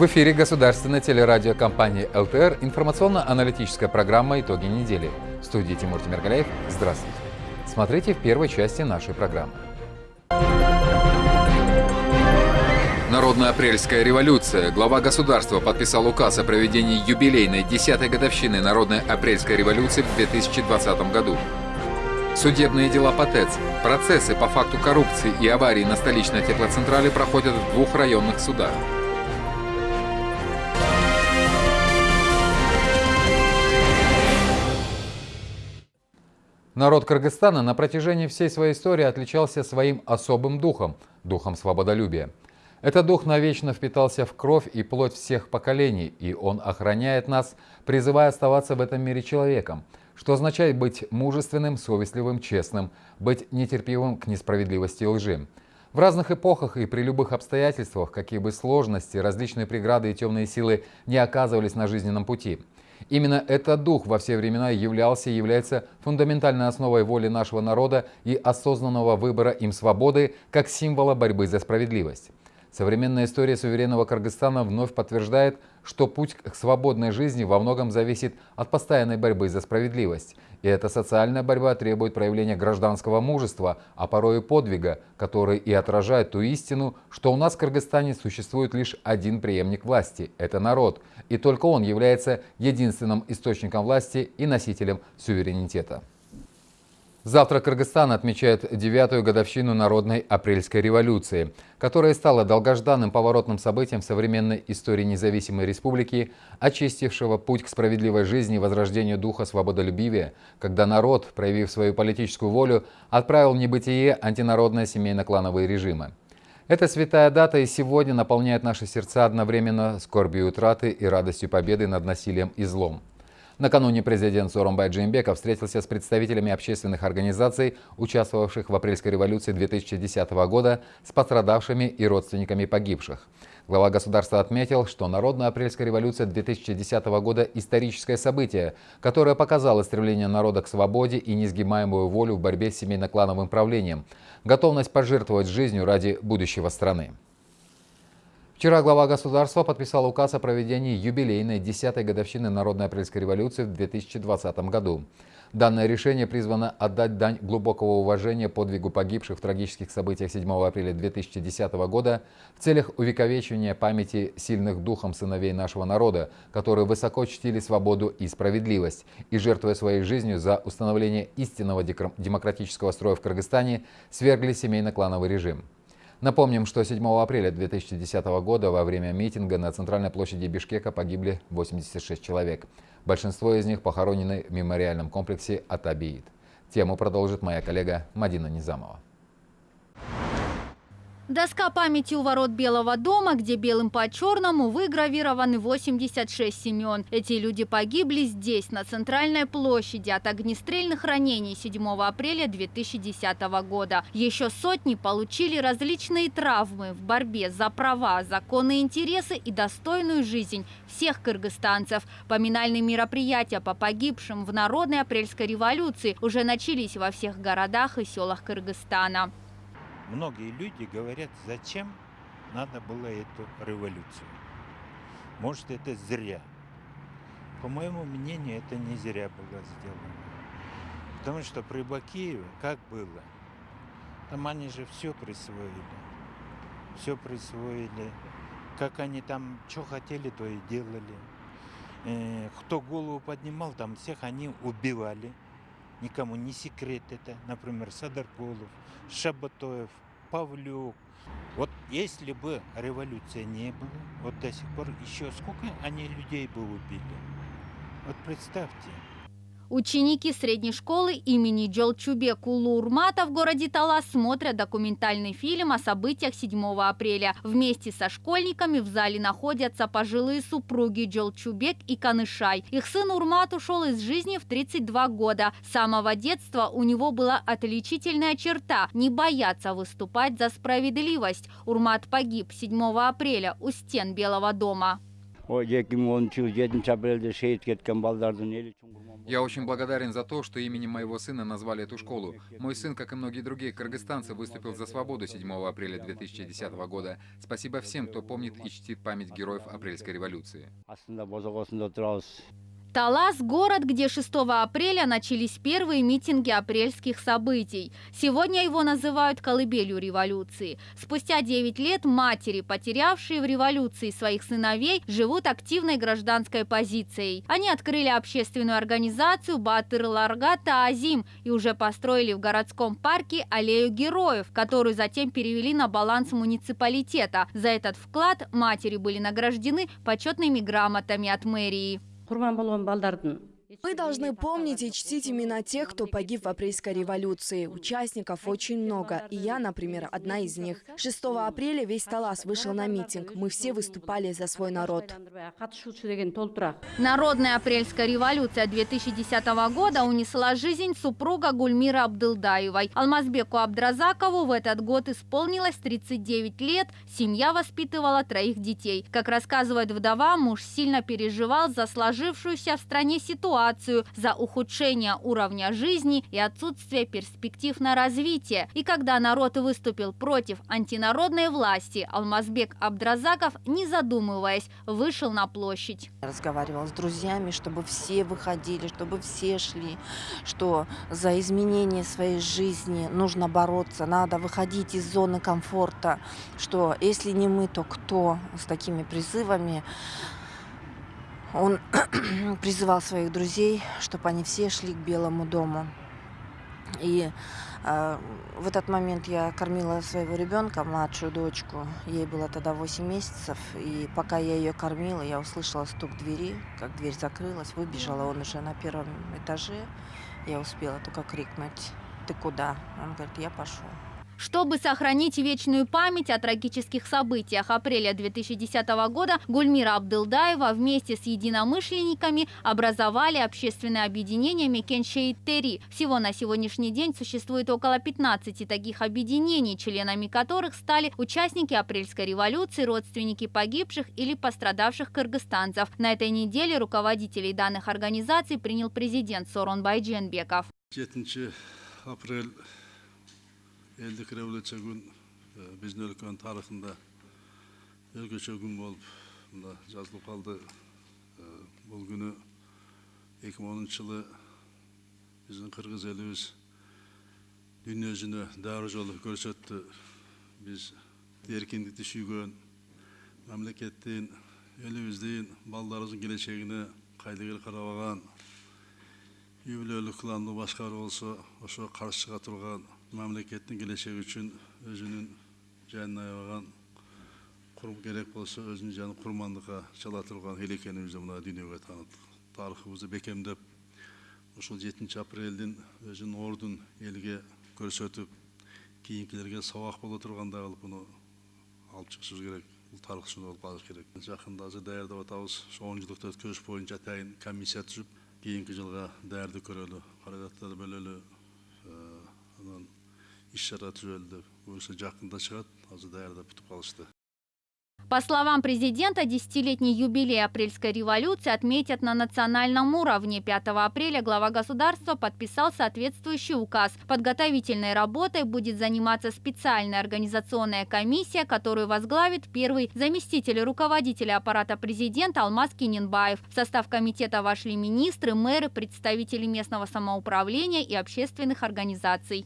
В эфире государственной телерадиокомпании ЛТР информационно-аналитическая программа «Итоги недели». В студии Тимур Тимиргалеев. Здравствуйте. Смотрите в первой части нашей программы. Народная апрельская революция. Глава государства подписал указ о проведении юбилейной 10-й годовщины Народной апрельской революции в 2020 году. Судебные дела по ТЭЦ. Процессы по факту коррупции и аварии на столичной теплоцентрале проходят в двух районных судах. Народ Кыргызстана на протяжении всей своей истории отличался своим особым духом – духом свободолюбия. Этот дух навечно впитался в кровь и плоть всех поколений, и он охраняет нас, призывая оставаться в этом мире человеком, что означает быть мужественным, совестливым, честным, быть нетерпимым к несправедливости и лжи. В разных эпохах и при любых обстоятельствах, какие бы сложности, различные преграды и темные силы не оказывались на жизненном пути – Именно этот дух во все времена являлся и является фундаментальной основой воли нашего народа и осознанного выбора им свободы как символа борьбы за справедливость. Современная история суверенного Кыргызстана вновь подтверждает, что путь к свободной жизни во многом зависит от постоянной борьбы за справедливость. И эта социальная борьба требует проявления гражданского мужества, а порой и подвига, который и отражает ту истину, что у нас в Кыргызстане существует лишь один преемник власти – это народ, и только он является единственным источником власти и носителем суверенитета. Завтра Кыргызстан отмечает девятую годовщину Народной апрельской революции, которая стала долгожданным поворотным событием в современной истории независимой республики, очистившего путь к справедливой жизни и возрождению духа свободолюбивия, когда народ, проявив свою политическую волю, отправил в небытие антинародные семейно-клановые режимы. Эта святая дата и сегодня наполняет наши сердца одновременно скорбью утраты и радостью победы над насилием и злом. Накануне президент Сооронбай Джеймбеков встретился с представителями общественных организаций, участвовавших в апрельской революции 2010 года, с пострадавшими и родственниками погибших. Глава государства отметил, что Народная апрельская революция 2010 года – историческое событие, которое показало стремление народа к свободе и несгибаемую волю в борьбе с семейно-клановым правлением, готовность пожертвовать жизнью ради будущего страны. Вчера глава государства подписал указ о проведении юбилейной 10-й годовщины Народной апрельской революции в 2020 году. Данное решение призвано отдать дань глубокого уважения подвигу погибших в трагических событиях 7 апреля 2010 года в целях увековечивания памяти сильных духом сыновей нашего народа, которые высоко чтили свободу и справедливость и, жертвуя своей жизнью за установление истинного демократического строя в Кыргызстане, свергли семейно-клановый режим. Напомним, что 7 апреля 2010 года во время митинга на центральной площади Бишкека погибли 86 человек. Большинство из них похоронены в мемориальном комплексе Атабиит. Тему продолжит моя коллега Мадина Низамова. Доска памяти у ворот Белого дома, где белым по черному выгравированы 86 имен. Эти люди погибли здесь, на центральной площади, от огнестрельных ранений 7 апреля 2010 года. Еще сотни получили различные травмы в борьбе за права, законные интересы и достойную жизнь всех кыргызстанцев. Поминальные мероприятия по погибшим в народной апрельской революции уже начались во всех городах и селах Кыргызстана многие люди говорят, зачем надо было эту революцию. Может, это зря. По моему мнению, это не зря было сделано. Потому что при Бакиеве как было? Там они же все присвоили. Все присвоили. Как они там что хотели, то и делали. Э, кто голову поднимал, там всех они убивали никому не секрет это. Например, Садаркулов, Шабатоев, Павлюк. Вот если бы революция не было, вот до сих пор еще сколько они людей бы убили? Вот представьте. Ученики средней школы имени Джолчубек Улу Урмата в городе Талас смотрят документальный фильм о событиях 7 апреля. Вместе со школьниками в зале находятся пожилые супруги Джолчубек и Канышай. Их сын Урмат ушел из жизни в 32 года. С самого детства у него была отличительная черта – не бояться выступать за справедливость. Урмат погиб 7 апреля у стен Белого дома. Я очень благодарен за то, что именем моего сына назвали эту школу. Мой сын, как и многие другие кыргызстанцы, выступил за свободу 7 апреля 2010 года. Спасибо всем, кто помнит и чтит память героев апрельской революции. Талас – город, где 6 апреля начались первые митинги апрельских событий. Сегодня его называют колыбелью революции. Спустя 9 лет матери, потерявшие в революции своих сыновей, живут активной гражданской позицией. Они открыли общественную организацию Батыр Ларгата Азим и уже построили в городском парке аллею героев, которую затем перевели на баланс муниципалитета. За этот вклад матери были награждены почетными грамотами от мэрии. құрбан болған балдардың Мы должны помнить и чтить имена тех, кто погиб в апрельской революции. Участников очень много, и я, например, одна из них. 6 апреля весь Талас вышел на митинг. Мы все выступали за свой народ. Народная апрельская революция 2010 года унесла жизнь супруга Гульмира Абдылдаевой. Алмазбеку Абдразакову в этот год исполнилось 39 лет, семья воспитывала троих детей. Как рассказывает вдова, муж сильно переживал за сложившуюся в стране ситуацию, за ухудшение уровня жизни и отсутствие перспектив на развитие. И когда народ выступил против антинародной власти, Алмазбек Абдразаков, не задумываясь, вышел на площадь. разговаривала с друзьями, чтобы все выходили, чтобы все шли, что за изменение своей жизни нужно бороться, надо выходить из зоны комфорта, что если не мы, то кто с такими призывами. Он призывал своих друзей, чтобы они все шли к Белому дому. И э, в этот момент я кормила своего ребенка, младшую дочку. Ей было тогда 8 месяцев. И пока я ее кормила, я услышала стук двери, как дверь закрылась. Выбежала он уже на первом этаже. Я успела только крикнуть, ты куда? Он говорит, я пошел. Чтобы сохранить вечную память о трагических событиях апреля 2010 года, Гульмира Абдылдаева вместе с единомышленниками образовали общественное объединение Мекеншейт-Тери. Всего на сегодняшний день существует около 15 таких объединений, членами которых стали участники апрельской революции, родственники погибших или пострадавших кыргызстанцев. На этой неделе руководителей данных организаций принял президент Сорон Байдженбеков. 7 апрель элдик революция күн биздин өлкөнүн тарыхында өзгөчө күн болуп мына жазылып калды бул күнү эки миң онунчу жылы биздин кыргыз элибиз дүйнө жүзүнө дароо жолу көрсөттү биз эркиндикти сүйгөн мамлекеттин элибиздин балдарыбыздын келечегине кайдыгер карабаган үй бүлөлүк кылымды башкаруу болсо ошо каршы чыга турган мамлекеттин келечеги үчүн өзүнүн жанын аябаган курм керек болсо өзүнүн жанын курмандыкка чала турган эл экенибизди мына дүйнөгө тааныттык тарыхыбызды бекемдеп ушул жетинчи апрелдин өзүнүн ордун элге көрсөтүп кийинкилерге сабак боло тургандай кылып муну алып чыгышыбыз керек бул тарых үчүн болуп калыш керек. Жакында азыр даярдап атабыз жылдык өткөрүш боюнча атайын комиссия түзүп кийинки жылга даярдык көрөлү каражаттарды бөлөлү э, анан По словам президента, десятилетний юбилей апрельской революции отметят на национальном уровне. 5 апреля глава государства подписал соответствующий указ. Подготовительной работой будет заниматься специальная организационная комиссия, которую возглавит первый заместитель руководителя аппарата президента Алмаз Киненбаев. В состав комитета вошли министры, мэры, представители местного самоуправления и общественных организаций.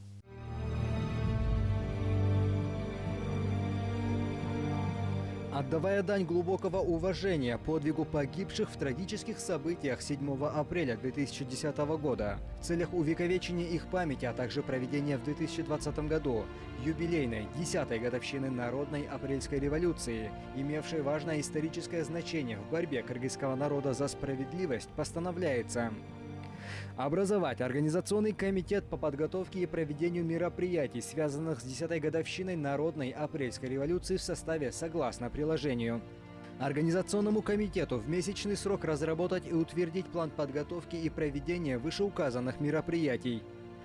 Отдавая дань глубокого уважения подвигу погибших в трагических событиях 7 апреля 2010 года, в целях увековечения их памяти, а также проведения в 2020 году юбилейной 10-й годовщины Народной апрельской революции, имевшей важное историческое значение в борьбе кыргызского народа за справедливость, постановляется Образовать Организационный комитет по подготовке и проведению мероприятий, связанных с 10-й годовщиной Народной апрельской революции в составе согласно приложению. Организационному комитету в месячный срок разработать и утвердить план подготовки и проведения вышеуказанных мероприятий.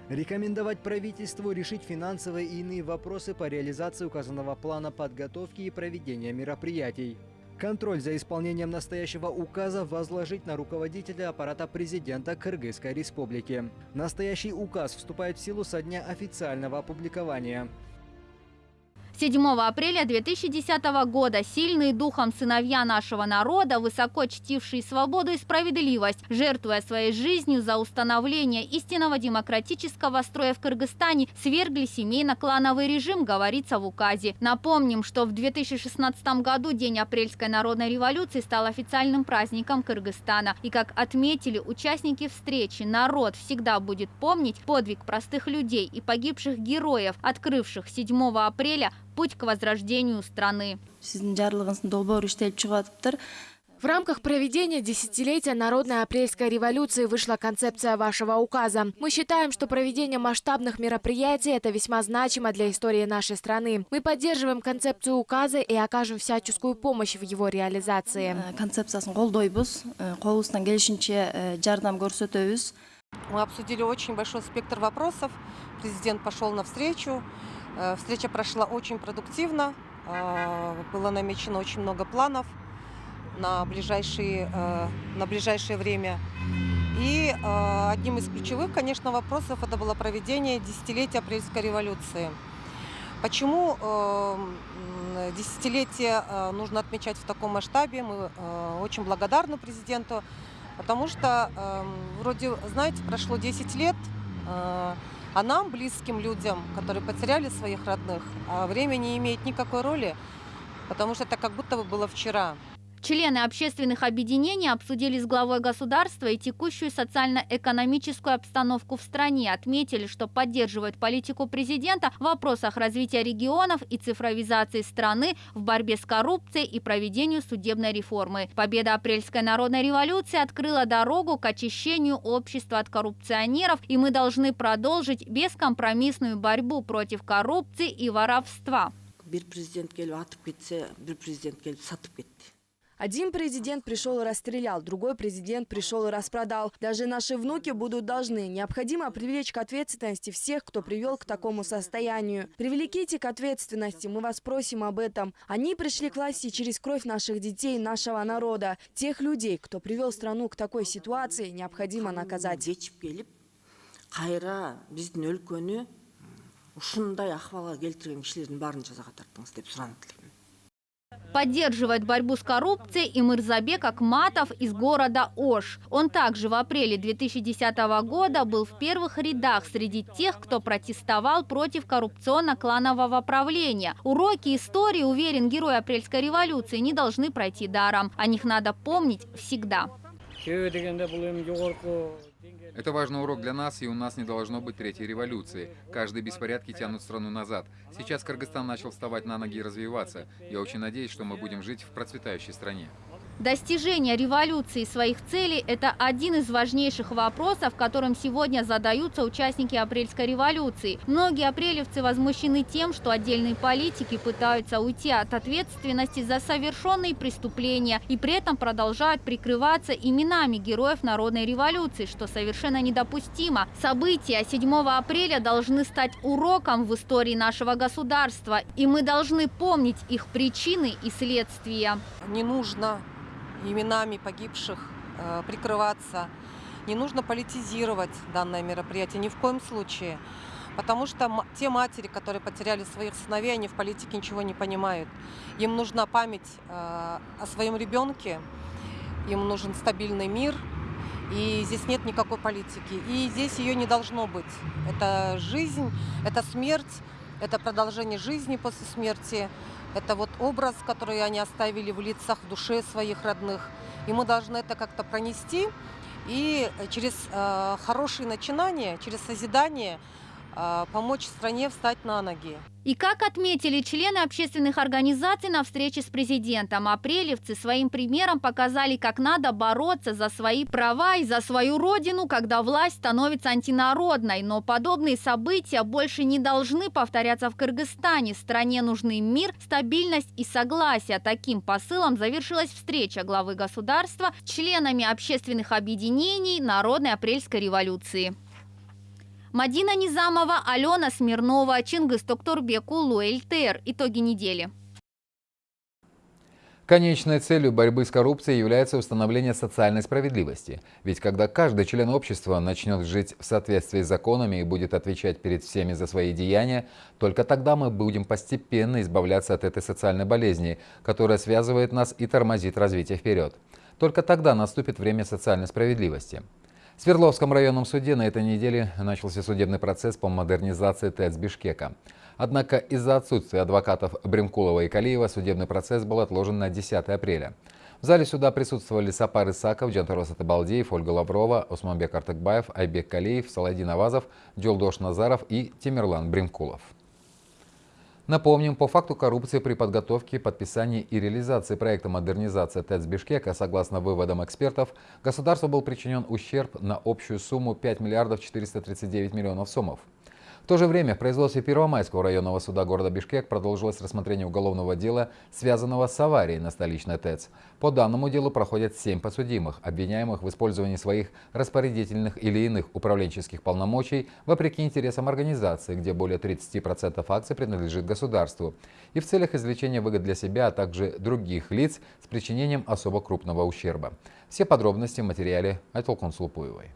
Рекомендовать правительству решить финансовые и иные вопросы по реализации указанного плана подготовки и проведения мероприятий. Контроль за исполнением настоящего указа возложить на руководителя аппарата президента Кыргызской республики. Настоящий указ вступает в силу со дня официального опубликования. 7 апреля 2010 года сильные духом сыновья нашего народа, высоко чтившие свободу и справедливость, жертвуя своей жизнью за установление истинного демократического строя в Кыргызстане, свергли семейно-клановый режим, говорится в указе. Напомним, что в 2016 году День апрельской народной революции стал официальным праздником Кыргызстана. И как отметили участники встречи, народ всегда будет помнить подвиг простых людей и погибших героев, открывших 7 апреля путь к возрождению страны. В рамках проведения десятилетия Народной апрельской революции вышла концепция вашего указа. Мы считаем, что проведение масштабных мероприятий – это весьма значимо для истории нашей страны. Мы поддерживаем концепцию указа и окажем всяческую помощь в его реализации. концепциясын колдойбуз колубуздан келишинче жардам көрсөтөбүз Мы обсудили очень большой спектр вопросов. Президент пошел навстречу. Э, Встреча прошла очень продуктивно. Э, Было намечено очень много планов на ближайшие, э, на ближайшее время. И одним из ключевых, конечно, вопросов это было проведение десятилетия апрельской революции. Почему десятилетие нужно отмечать в таком масштабе? Мы очень благодарны президенту, потому что вроде, знаете, прошло 10 лет, а нам, близким людям, которые потеряли своих родных, а время не имеет никакой роли, потому что это как будто бы было вчера. Члены общественных объединений обсудили с главой государства и текущую социально-экономическую обстановку в стране. Отметили, что поддерживают политику президента в вопросах развития регионов и цифровизации страны в борьбе с коррупцией и проведению судебной реформы. Победа апрельской народной революции открыла дорогу к очищению общества от коррупционеров, и мы должны продолжить бескомпромиссную борьбу против коррупции и воровства. президент бир президент кетти Один президент пришел и расстрелял, другой президент пришел и распродал. Даже наши внуки будут должны. Необходимо привлечь к ответственности всех, кто привел к такому состоянию. Привлеките к ответственности, мы вас просим об этом. Они пришли к власти через кровь наших детей, нашего народа. Тех людей, кто привел страну к такой ситуации, необходимо наказать. кайра биздин өлкөнү ушундай акыбалга келтирген кишилердин баарын жазага тартыңыз деп элем Поддерживает борьбу с коррупцией и Мырзабек Акматов из города Ош. Он также в апреле 2010 года был в первых рядах среди тех, кто протестовал против коррупционно-кланового правления. Уроки истории, уверен герой апрельской революции, не должны пройти даром. О них надо помнить всегда. Это важный урок для нас, и у нас не должно быть третьей революции. Каждые беспорядки тянут страну назад. Сейчас Кыргызстан начал вставать на ноги и развиваться. Я очень надеюсь, что мы будем жить в процветающей стране. Достижение революции своих целей – это один из важнейших вопросов, которым сегодня задаются участники апрельской революции. Многие апрелевцы возмущены тем, что отдельные политики пытаются уйти от ответственности за совершенные преступления и при этом продолжают прикрываться именами героев народной революции, что совершенно недопустимо. События 7 апреля должны стать уроком в истории нашего государства, и мы должны помнить их причины и следствия. Не нужно именами погибших э, прикрываться, не нужно политизировать данное мероприятие ни в коем случае. Потому что те матери, которые потеряли своих сыновей, они в политике ничего не понимают. Им нужна память э, о своем ребенке, им нужен стабильный мир, и здесь нет никакой политики. И здесь ее не должно быть. Это жизнь, это смерть, это продолжение жизни после смерти. Это вот образ, который они оставили в лицах, в душе своих родных. И мы должны это как-то пронести и через э, хорошие начинания, через созидание помочь стране встать на ноги. И как отметили члены общественных организаций на встрече с президентом, апрелевцы своим примером показали, как надо бороться за свои права и за свою родину, когда власть становится антинародной. Но подобные события больше не должны повторяться в Кыргызстане. Стране нужны мир, стабильность и согласие. Таким посылом завершилась встреча главы государства с членами общественных объединений Народной апрельской революции. Мадина Низамова, Алена Смирнова, Чингис Токтурбек, Улу, ЛТР. Итоги недели. Конечной целью борьбы с коррупцией является установление социальной справедливости. Ведь когда каждый член общества начнет жить в соответствии с законами и будет отвечать перед всеми за свои деяния, только тогда мы будем постепенно избавляться от этой социальной болезни, которая связывает нас и тормозит развитие вперед. Только тогда наступит время социальной справедливости. В Свердловском районном суде на этой неделе начался судебный процесс по модернизации ТЭЦ Бишкека. Однако из-за отсутствия адвокатов Бремкулова и Калиева судебный процесс был отложен на 10 апреля. В зале суда присутствовали Сапар Исаков, Джантарос Атабалдеев, Ольга Лаврова, Османбек Артыкбаев, Айбек Калиев, Саладин Авазов, Джолдош Назаров и Тимирлан Бремкулов. Напомним, по факту коррупции при подготовке, подписании и реализации проекта модернизации ТЭЦ Бишкека, согласно выводам экспертов, государству был причинен ущерб на общую сумму 5 миллиардов 439 миллионов сомов. В то же время в производстве Первомайского районного суда города Бишкек продолжилось рассмотрение уголовного дела, связанного с аварией на столичной ТЭЦ. По данному делу проходят семь подсудимых, обвиняемых в использовании своих распорядительных или иных управленческих полномочий вопреки интересам организации, где более 30% акций принадлежит государству, и в целях извлечения выгод для себя, а также других лиц с причинением особо крупного ущерба. Все подробности в материале Айтолкун Слупуевой.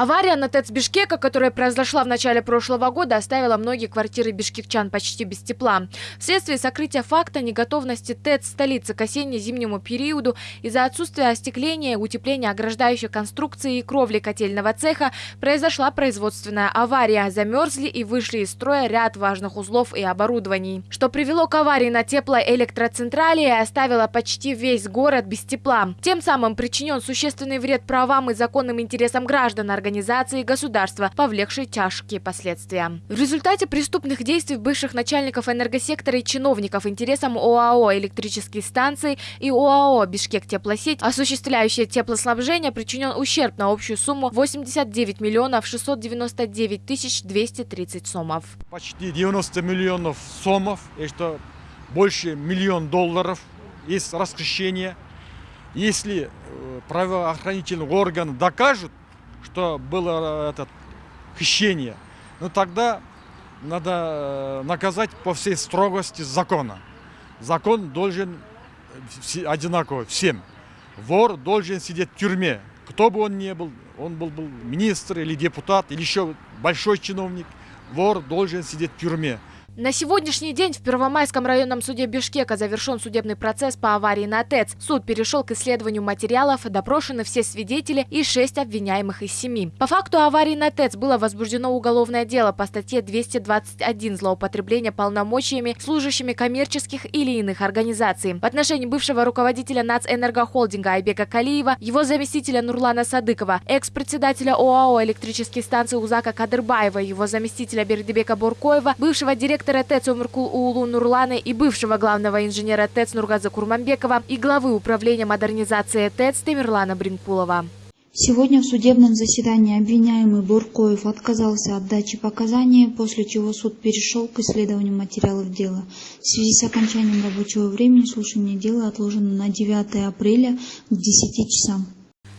Авария на ТЭЦ Бишкека, которая произошла в начале прошлого года, оставила многие квартиры бишкекчан почти без тепла. Вследствие сокрытия факта неготовности ТЭЦ столицы к осенне-зимнему периоду из-за отсутствия остекления, утепления ограждающей конструкции и кровли котельного цеха произошла производственная авария. Замерзли и вышли из строя ряд важных узлов и оборудований. Что привело к аварии на теплоэлектроцентрале и оставило почти весь город без тепла. Тем самым причинен существенный вред правам и законным интересам граждан организации организации государства, повлекшей тяжкие последствия. В результате преступных действий бывших начальников энергосектора и чиновников интересам ОАО «Электрические станции» и ОАО «Бишкек теплосеть», осуществляющие теплоснабжение, причинен ущерб на общую сумму 89 миллионов 699 тысяч 230 сомов. Почти 90 миллионов сомов, это больше миллион долларов, есть расхищение. Если э, правоохранительный орган докажут, что было это хищение, ну тогда надо э, наказать по всей строгости закона. Закон должен одинаково всем. Вор должен сидеть в тюрьме. Кто бы он ни был, он был, был министр или депутат, или еще большой чиновник, вор должен сидеть в тюрьме. На сегодняшний день в Первомайском районном суде Бишкека завершен судебный процесс по аварии на ТЭЦ. Суд перешел к исследованию материалов, допрошены все свидетели и шесть обвиняемых из семи. По факту аварии на ТЭЦ было возбуждено уголовное дело по статье 221 «Злоупотребление полномочиями служащими коммерческих или иных организаций». В отношении бывшего руководителя Нацэнергохолдинга Айбека Калиева, его заместителя Нурлана Садыкова, экс-председателя ОАО «Электрические станции» Узака Кадырбаева, его заместителя Бердебека Буркоева, бывшего директора директора ТЭЦ Умыркул Уулу Нурланы и бывшего главного инженера ТЭЦ Нургаза Курманбекова и главы управления модернизации ТЭЦ Тамерлана Бринкулова. Сегодня в судебном заседании обвиняемый Буркоев отказался от дачи показаний, после чего суд перешел к исследованию материалов дела. В связи с окончанием рабочего времени слушание дела отложено на 9 апреля к 10 часам.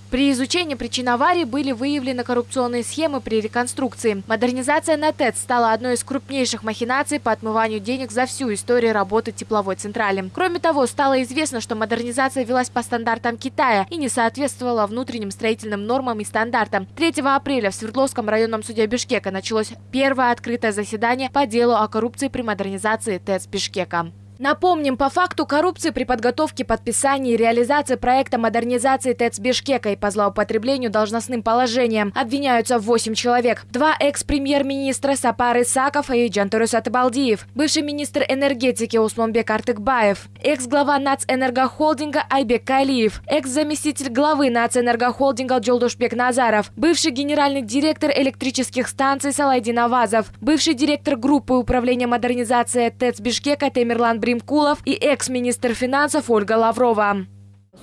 При изучении причин аварии были выявлены коррупционные схемы при реконструкции. Модернизация на ТЭЦ стала одной из крупнейших махинаций по отмыванию денег за всю историю работы тепловой централи. Кроме того, стало известно, что модернизация велась по стандартам Китая и не соответствовала внутренним строительным нормам и стандартам. 3 апреля в Свердловском районном суде Бишкека началось первое открытое заседание по делу о коррупции при модернизации ТЭЦ Бишкека. Напомним, по факту коррупции при подготовке, подписании и реализации проекта модернизации ТЭЦ Бишкека и по злоупотреблению должностным положением обвиняются 8 человек. Два экс-премьер-министра Сапар Исаков и Джантурус Атабалдиев, бывший министр энергетики Усманбек Артыкбаев, экс-глава Нацэнергохолдинга Айбек Калиев, экс-заместитель главы Нацэнергохолдинга Джолдушбек Назаров, бывший генеральный директор электрических станций Салайдин Авазов, бывший директор группы управления модернизации ТЭЦ Бишкека Темирлан Бримкулов и экс-министр финансов Ольга Лаврова.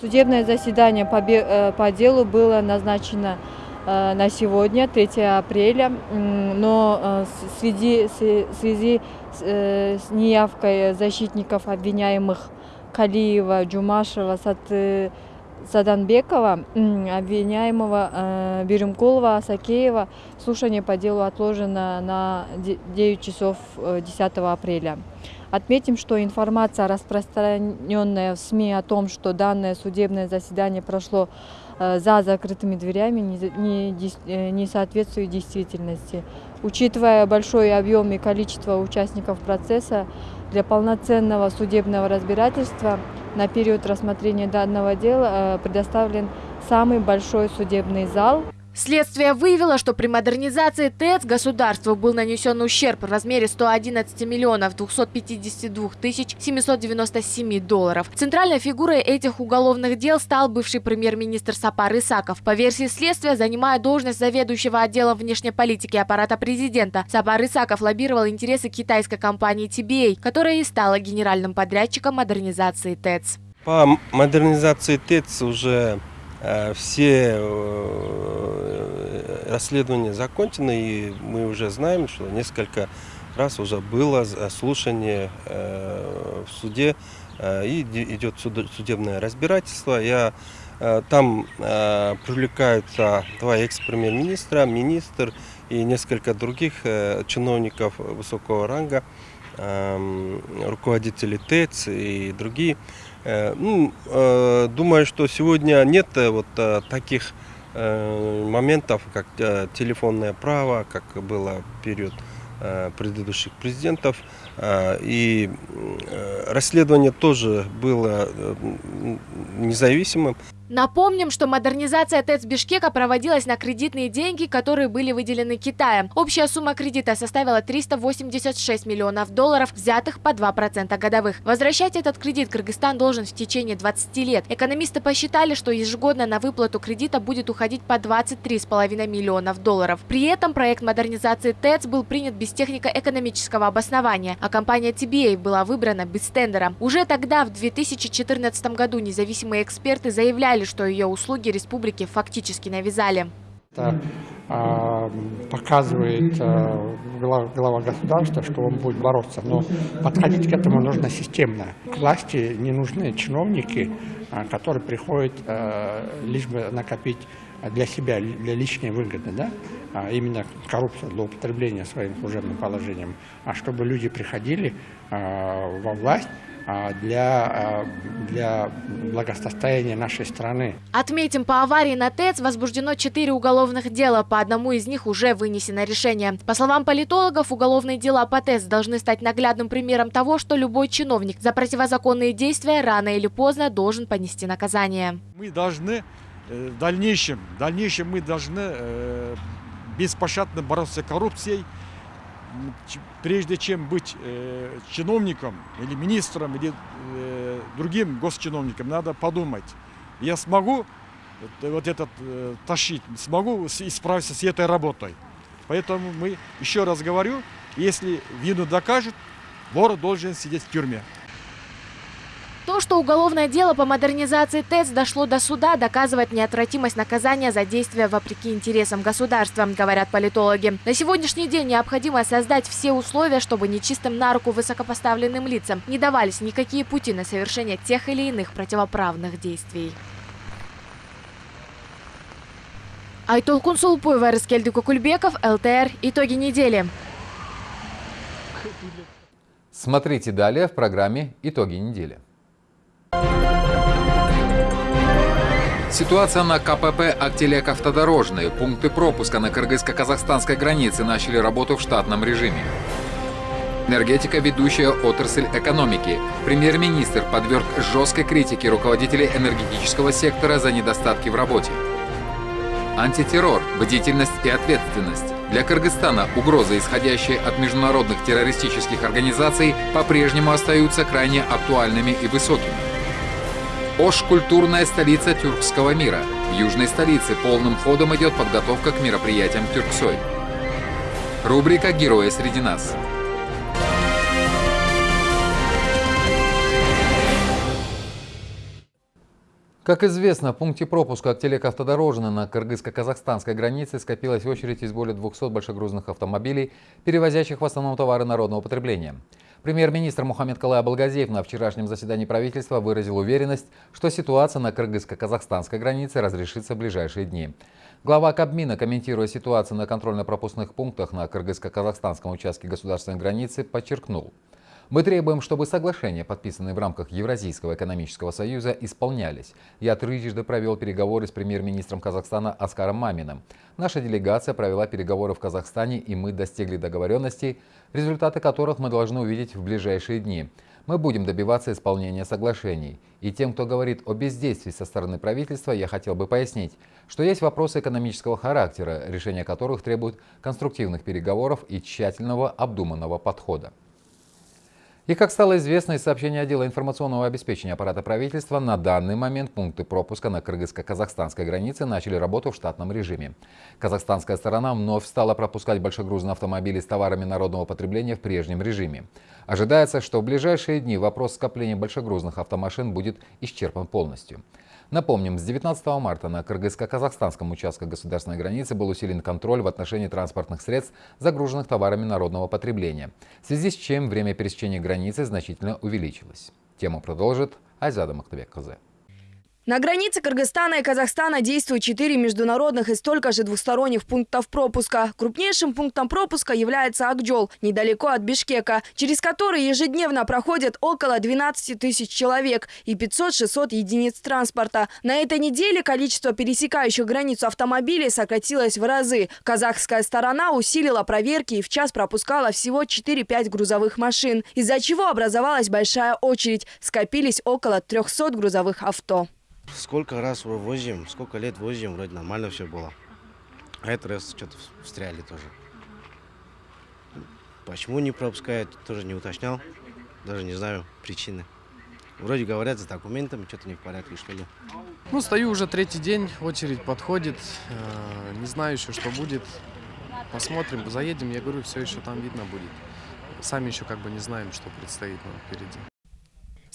Судебное заседание по, э, делу было назначено э, на сегодня, 3 апреля, но э, в связи, связи с неявкой защитников обвиняемых Калиева, Джумашева, Саданбекова, обвиняемого Беремкулова, Сакеева. Слушание по делу отложено на 9 часов 10 апреля. Отметим, что информация, распространенная в СМИ о том, что данное судебное заседание прошло за закрытыми дверями, не, не, соответствует действительности. Учитывая большой объем и количество участников процесса, для полноценного судебного разбирательства на период рассмотрения данного дела предоставлен самый большой судебный зал. Следствие выявило, что при модернизации ТЭЦ государству был нанесен ущерб в размере 111 миллионов 252 тысяч 797 долларов. Центральной фигурой этих уголовных дел стал бывший премьер-министр Сапар Исаков. По версии следствия, занимая должность заведующего отделом внешней политики аппарата президента, Сапар Исаков лоббировал интересы китайской компании TBA, которая и стала генеральным подрядчиком модернизации ТЭЦ. По модернизации ТЭЦ уже все расследования закончены, и мы уже знаем, что несколько раз уже было слушание в суде, и идет судебное разбирательство. Я, там привлекаются два экс-премьер-министра, министр и несколько других чиновников высокого ранга, руководители ТЭЦ и другие. Ну, думаю, что сегодня нет вот таких моментов, как телефонное право, как было в период предыдущих президентов. И расследование тоже было независимым. Напомним, что модернизация ТЭЦ Бишкека проводилась на кредитные деньги, которые были выделены Китаем. Общая сумма кредита составила 386 миллионов долларов, взятых по 2% годовых. Возвращать этот кредит Кыргызстан должен в течение 20 лет. Экономисты посчитали, что ежегодно на выплату кредита будет уходить по 23,5 миллионов долларов. При этом проект модернизации ТЭЦ был принят без технико-экономического обоснования, а компания TBA была выбрана без тендера. Уже тогда, в 2014 году, независимые эксперты заявляли, что ее услуги республике фактически навязали. Это э, показывает э, глава, глава государства, что он будет бороться. Но подходить к этому нужно системно. К власти не нужны чиновники, э, которые приходят э, лишь бы накопить для себя, для личной выгоды, да? а именно коррупция, злоупотребление своим служебным положением, а чтобы люди приходили э, во власть, для, для благосостояния нашей страны. Отметим, по аварии на ТЭЦ возбуждено четыре уголовных дела, по одному из них уже вынесено решение. По словам политологов, уголовные дела по ТЭЦ должны стать наглядным примером того, что любой чиновник за противозаконные действия рано или поздно должен понести наказание. Мы должны в дальнейшем, в дальнейшем мы должны э, беспощадно бороться с коррупцией, прежде чем быть э, чиновником или министром или э, другим госчиновником, надо подумать, я смогу вот этот э, тащить, смогу исправиться с этой работой. Поэтому мы, еще раз говорю, если вину докажут, вор должен сидеть в тюрьме. То, что уголовное дело по модернизации ТЭЦ дошло до суда, доказывает неотвратимость наказания за действия вопреки интересам государства, говорят политологи. На сегодняшний день необходимо создать все условия, чтобы нечистым на руку высокопоставленным лицам не давались никакие пути на совершение тех или иных противоправных действий. Айтолкун Сулпуева, Раскельди Кукульбеков, ЛТР. Итоги недели. Смотрите далее в программе «Итоги недели». Ситуация на КПП «Актелек автодорожные». Пункты пропуска на кыргызско-казахстанской границе начали работу в штатном режиме. Энергетика – ведущая отрасль экономики. Премьер-министр подверг жесткой критике руководителей энергетического сектора за недостатки в работе. Антитеррор, бдительность и ответственность. Для Кыргызстана угрозы, исходящие от международных террористических организаций, по-прежнему остаются крайне актуальными и высокими. Ош – культурная столица тюркского мира. В южной столице полным ходом идет подготовка к мероприятиям Тюрксой. Рубрика «Герои среди нас». Как известно, в пункте пропуска Актелек автодорожный на кыргызско-казахстанской границе скопилась очередь из более 200 большегрузных автомобилей, перевозящих в основном товары народного потребления. Премьер-министр Мухаммед Калай Абалгазиев на вчерашнем заседании правительства выразил уверенность, что ситуация на кыргызско-казахстанской границе разрешится в ближайшие дни. Глава Кабмина, комментируя ситуацию на контрольно-пропускных пунктах на кыргызско-казахстанском участке государственной границы, подчеркнул – мы требуем, чтобы соглашения, подписанные в рамках Евразийского экономического союза, исполнялись. Я трижды провел переговоры с премьер-министром Казахстана Аскаром Маминым. Наша делегация провела переговоры в Казахстане, и мы достигли договоренностей, результаты которых мы должны увидеть в ближайшие дни. Мы будем добиваться исполнения соглашений. И тем, кто говорит о бездействии со стороны правительства, я хотел бы пояснить, что есть вопросы экономического характера, решение которых требует конструктивных переговоров и тщательного обдуманного подхода. И как стало известно из сообщения отдела информационного обеспечения аппарата правительства, на данный момент пункты пропуска на кыргызско-казахстанской границе начали работу в штатном режиме. Казахстанская сторона вновь стала пропускать большегрузные автомобили с товарами народного потребления в прежнем режиме. Ожидается, что в ближайшие дни вопрос скопления большегрузных автомашин будет исчерпан полностью. Напомним, с 19 марта на кыргызско-казахстанском участке государственной границы был усилен контроль в отношении транспортных средств, загруженных товарами народного потребления, в связи с чем время пересечения границы значительно увеличилось. Тему продолжит Айзада Мактабек-Казе. На границе Кыргызстана и Казахстана действуют четыре международных и столько же двусторонних пунктов пропуска. Крупнейшим пунктом пропуска является Акджол, недалеко от Бишкека, через который ежедневно проходят около 12 тысяч человек и 500-600 единиц транспорта. На этой неделе количество пересекающих границу автомобилей сократилось в разы. Казахская сторона усилила проверки и в час пропускала всего 4-5 грузовых машин, из-за чего образовалась большая очередь. Скопились около 300 грузовых авто. Сколько раз возим, сколько лет возим, вроде нормально все было. А этот раз что-то встряли тоже. Почему не пропускают, тоже не уточнял. Даже не знаю причины. Вроде говорят, за документами что-то не в порядке, что ли. Ну, стою уже третий день, очередь подходит. Э, не знаю еще, что будет. Посмотрим, заедем. Я говорю, все еще там видно будет. Сами еще как бы не знаем, что предстоит нам впереди.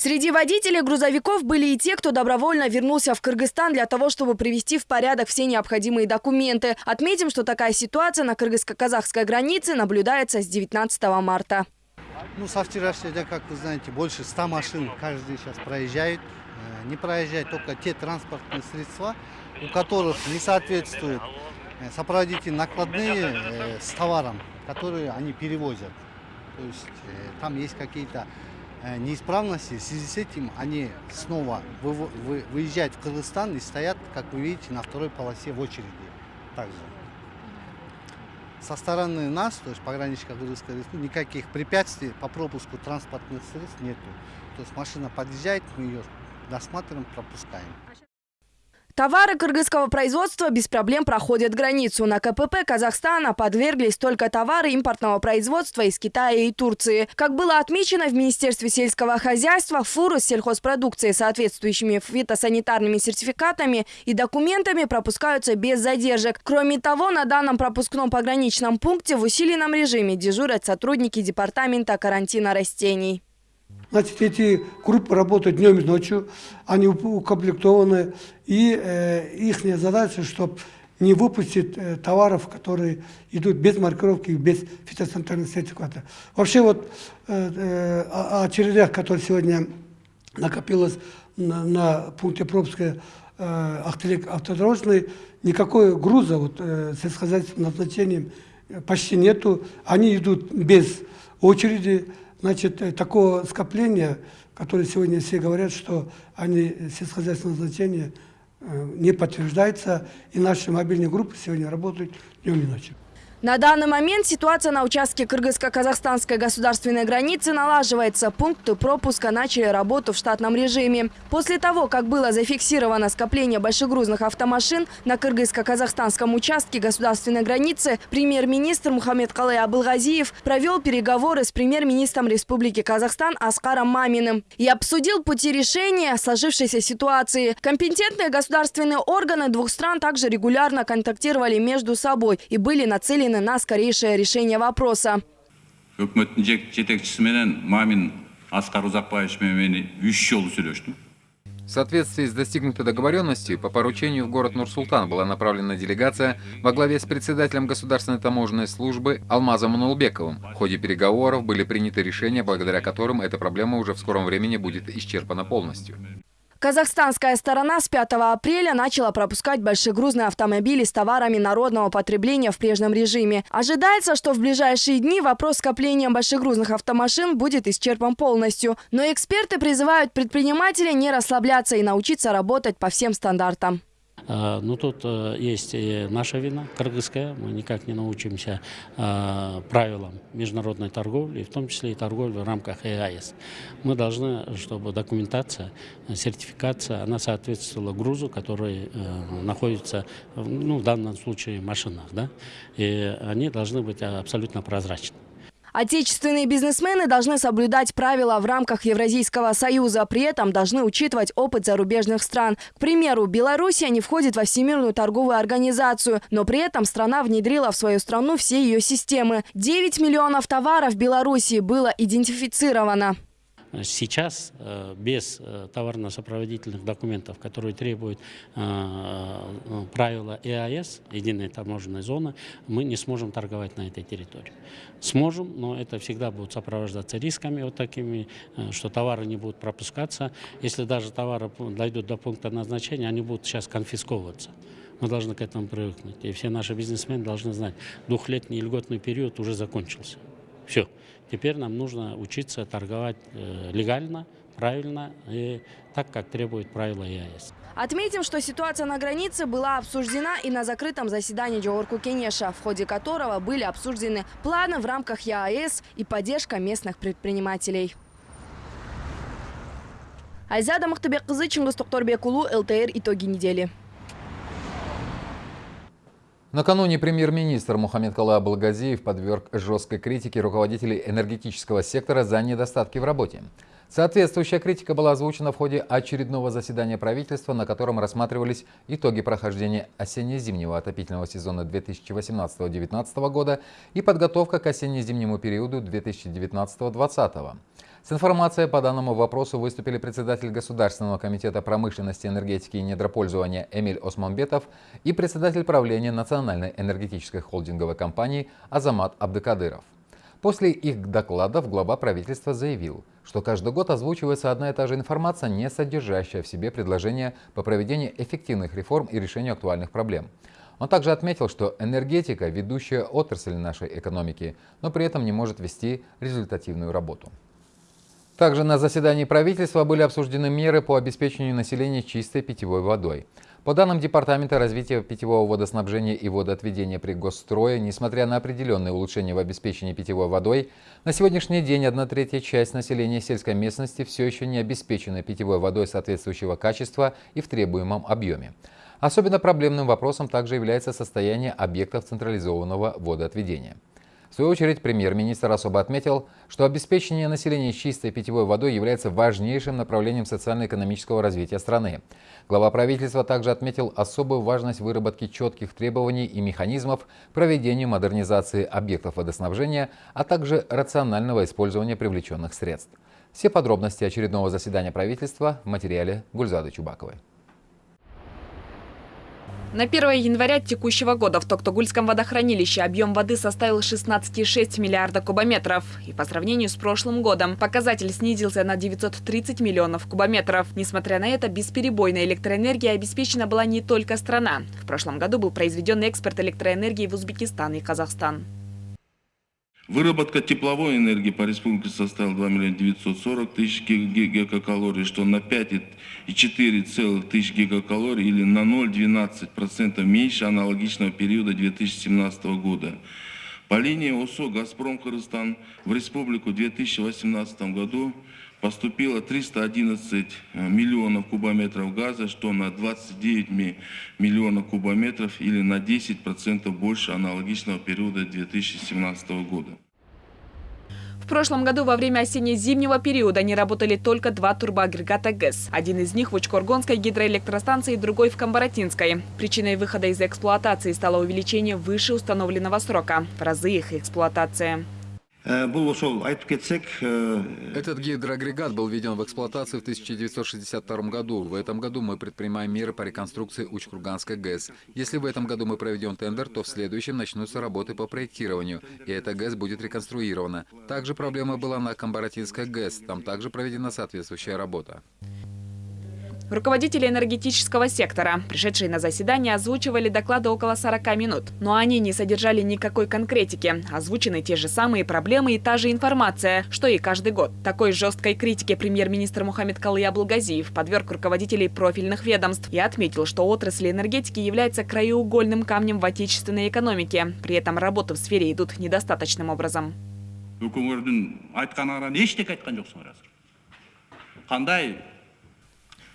Среди водителей грузовиков были и те, кто добровольно вернулся в Кыргызстан для того, чтобы привести в порядок все необходимые документы. Отметим, что такая ситуация на кыргызско-казахской границе наблюдается с 19 марта. Ну, со вчерашнего дня, как вы знаете, больше 100 машин каждый сейчас проезжает. Э, не проезжают только те транспортные средства, у которых не соответствуют э, сопроводительные накладные э, с товаром, которые они перевозят. То есть там есть какие-то неисправности. В связи с этим они снова выезжают в Кыргызстан и стоят, как вы видите, на второй полосе в очереди. Также. Со стороны нас, то есть пограничка Кыргызской республики, никаких препятствий по пропуску транспортных средств нету. То есть машина подъезжает, мы ее досматриваем, пропускаем. Товары кыргызского производства без проблем проходят границу. На КПП Казахстана подверглись только товары импортного производства из Китая и Турции. Как было отмечено в Министерстве сельского хозяйства, фуры с сельхозпродукцией, соответствующими фитосанитарными сертификатами и документами пропускаются без задержек. Кроме того, на данном пропускном пограничном пункте в усиленном режиме дежурят сотрудники Департамента карантина растений. Значит, эти группы работают днем и ночью, они укомплектованы, и э, их задача, чтобы не выпустить э, товаров, которые идут без маркировки, без фитосанитарных сертификата. Вообще вот э, э, о очередях, которые сегодня накопилось на, на пункте пропуска э, автодорожный, никакой груза вот, э, сельскохозяйственным назначением э, почти нету. Они идут без очереди, Значит, э, такого скопления, которое сегодня все говорят, что они сельскохозяйственного значения э, не подтверждается, и наши мобильные группы сегодня работают днем и ночью. На данный момент ситуация на участке кыргызско-казахстанской государственной границы налаживается. Пункты пропуска начали работу в штатном режиме. После того, как было зафиксировано скопление большегрузных автомашин на кыргызско-казахстанском участке государственной границы, премьер-министр Мухаммед Калай Абылгазиев провел переговоры с премьер-министром Республики Казахстан Аскаром Маминым и обсудил пути решения сложившейся ситуации. Компетентные государственные органы двух стран также регулярно контактировали между собой и были нацелены нацелены на скорейшее решение вопроса. В соответствии с достигнутой договоренностью, по поручению в город Нур-Султан была направлена делегация во главе с председателем Государственной таможенной службы Алмазом Анулбековым. В ходе переговоров были приняты решения, благодаря которым эта проблема уже в скором времени будет исчерпана полностью. Казахстанская сторона с 5 апреля начала пропускать большегрузные автомобили с товарами народного потребления в прежнем режиме. Ожидается, что в ближайшие дни вопрос скопления большегрузных автомашин будет исчерпан полностью. Но эксперты призывают предпринимателей не расслабляться и научиться работать по всем стандартам. А, ну, тут э, есть и наша вина, кыргызская. Мы никак не научимся а, правилам международной торговли, в том числе и торговли в рамках ЕАЭС. Мы должны, чтобы документация, сертификация, она соответствовала грузу, который э, находится, ну, в данном случае, в машинах. Да? И они должны быть абсолютно прозрачны. Отечественные бизнесмены должны соблюдать правила в рамках Евразийского союза, при этом должны учитывать опыт зарубежных стран. К примеру, Белоруссия не входит во Всемирную торговую организацию, но при этом страна внедрила в свою страну все ее системы. 9 миллионов товаров в Белоруссии было идентифицировано. Сейчас э, без э, товарно-сопроводительных документов, которые требуют э, правила ЕАЭС, единой таможенной зоны, мы не сможем торговать на этой территории. Сможем, но это всегда будет сопровождаться рисками вот такими, что товары не будут пропускаться. Если даже товары дойдут до пункта назначения, они будут сейчас конфисковываться. Мы должны к этому привыкнуть. И все наши бизнесмены должны знать, двухлетний льготный период уже закончился. Все. Теперь нам нужно учиться торговать э, легально, правильно и так, как требует правила ЕАЭС. Отметим, что ситуация на границе была обсуждена и на закрытом заседании Джоорку Кенеша, в ходе которого были обсуждены планы в рамках ЕАЭС и поддержка местных предпринимателей. Айзада Махтабеккызы, Чингис Токторбекулу, ЛТР «Итоги недели». Накануне премьер-министр Мухаммед Кала Балгазиев подверг жесткой критике руководителей энергетического сектора за недостатки в работе. Соответствующая критика была озвучена в ходе очередного заседания правительства, на котором рассматривались итоги прохождения осенне-зимнего отопительного сезона 2018-2019 года и подготовка к осенне-зимнему периоду 2019-2020. С информацией по данному вопросу выступили председатель Государственного комитета промышленности, энергетики и недропользования Эмиль Османбетов и председатель правления Национальной энергетической холдинговой компании Азамат Абдыкадыров. После их докладов глава правительства заявил, что каждый год озвучивается одна и та же информация, не содержащая в себе предложения по проведению эффективных реформ и решению актуальных проблем. Он также отметил, что энергетика – ведущая отрасль нашей экономики, но при этом не может вести результативную работу. Также на заседании правительства были обсуждены меры по обеспечению населения чистой питьевой водой. По данным Департамента развития питьевого водоснабжения и водоотведения при Госстрое, несмотря на определенные улучшения в обеспечении питьевой водой, на сегодняшний день одна третья часть населения сельской местности все еще не обеспечена питьевой водой соответствующего качества и в требуемом объеме. Особенно проблемным вопросом также является состояние объектов централизованного водоотведения. В свою очередь, премьер-министр особо отметил, что обеспечение населения чистой питьевой водой является важнейшим направлением социально-экономического развития страны. Глава правительства также отметил особую важность выработки четких требований и механизмов проведению модернизации объектов водоснабжения, а также рационального использования привлеченных средств. Все подробности очередного заседания правительства в материале Гульзады Чубаковой. На 1 января текущего года в Токтогульском водохранилище объем воды составил 16,6 миллиарда кубометров. И по сравнению с прошлым годом показатель снизился на 930 миллионов кубометров. Несмотря на это, бесперебойная электроэнергия обеспечена была не только страна. В прошлом году был произведен экспорт электроэнергии в Узбекистан и Казахстан. Выработка тепловой энергии по республике составила 2 миллиона 940 тысяч гигакалорий, что на 5,3 4,1 гигакалорий или на 0,12% меньше аналогичного периода 2017 года. По линии ОСО «Газпром Кыргызстан» в республику в 2018 году поступило 311 э, миллионов кубометров газа, что на 29 миллионов кубометров или на 10% больше аналогичного периода 2017 года. Прошлом году во время осенне-зимнего периода не работали только два турбоагрегата ГЭС. Один из них в Учкоргонской гидроэлектростанции, другой в Камбаратинской. Причиной выхода из эксплуатации стало увеличение выше установленного срока в разы их эксплуатации. Э, э, Этот гидроагрегат был введен в эксплуатацию в 1962 году. В этом году мы предпринимаем меры по реконструкции Уч-Курганской ГЭС. Если в этом году мы проведем тендер, то в следующем начнутся работы по проектированию, и эта ГЭС будет реконструирована. Также проблема была на Камбаратинской ГЭС. Там также проведена соответствующая работа. Руководители энергетического сектора, пришедшие на заседание, озвучивали доклады около 40 минут. Но они не содержали никакой конкретики. Озвучены те же самые проблемы и та же информация, что и каждый год. Такой жесткой критике премьер-министр Мухаммед Калый Абулгазиев подверг руководителей профильных ведомств и отметил, что отрасль энергетики является краеугольным камнем в отечественной экономике. При этом работы в сфере идут недостаточным образом. Қандай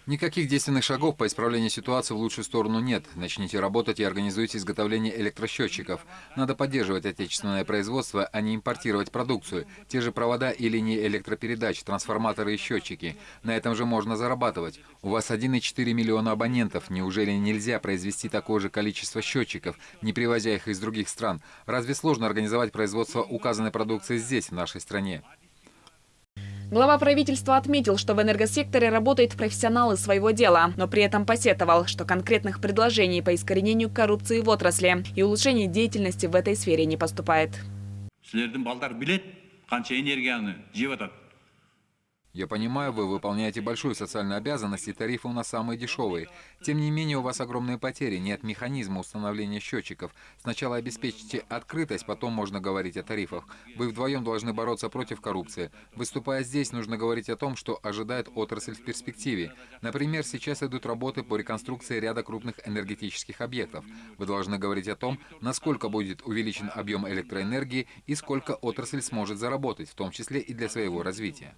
Никаких действенных шагов по исправлению ситуации в лучшую сторону нет. Начните работать и организуйте изготовление электросчетчиков. Надо поддерживать отечественное производство, а не импортировать продукцию. Те же провода и линии электропередач, трансформаторы и счетчики. На этом же можно зарабатывать. У вас 1,4 миллиона абонентов. Неужели нельзя произвести такое же количество счетчиков, не привозя их из других стран? Разве сложно организовать производство указанной продукции здесь, в нашей стране? Глава правительства отметил, что в энергосекторе работают профессионалы своего дела, но при этом посетовал, что конкретных предложений по искоренению коррупции в отрасли и улучшению деятельности в этой сфере не поступает. Я понимаю, вы выполняете большую социальную обязанность, и тарифы у нас самые дешевые. Тем не менее, у вас огромные потери, нет механизма установления счетчиков. Сначала обеспечьте открытость, потом можно говорить о тарифах. Вы вдвоем должны бороться против коррупции. Выступая здесь, нужно говорить о том, что ожидает отрасль в перспективе. Например, сейчас идут работы по реконструкции ряда крупных энергетических объектов. Вы должны говорить о том, насколько будет увеличен объем электроэнергии и сколько отрасль сможет заработать, в том числе и для своего развития.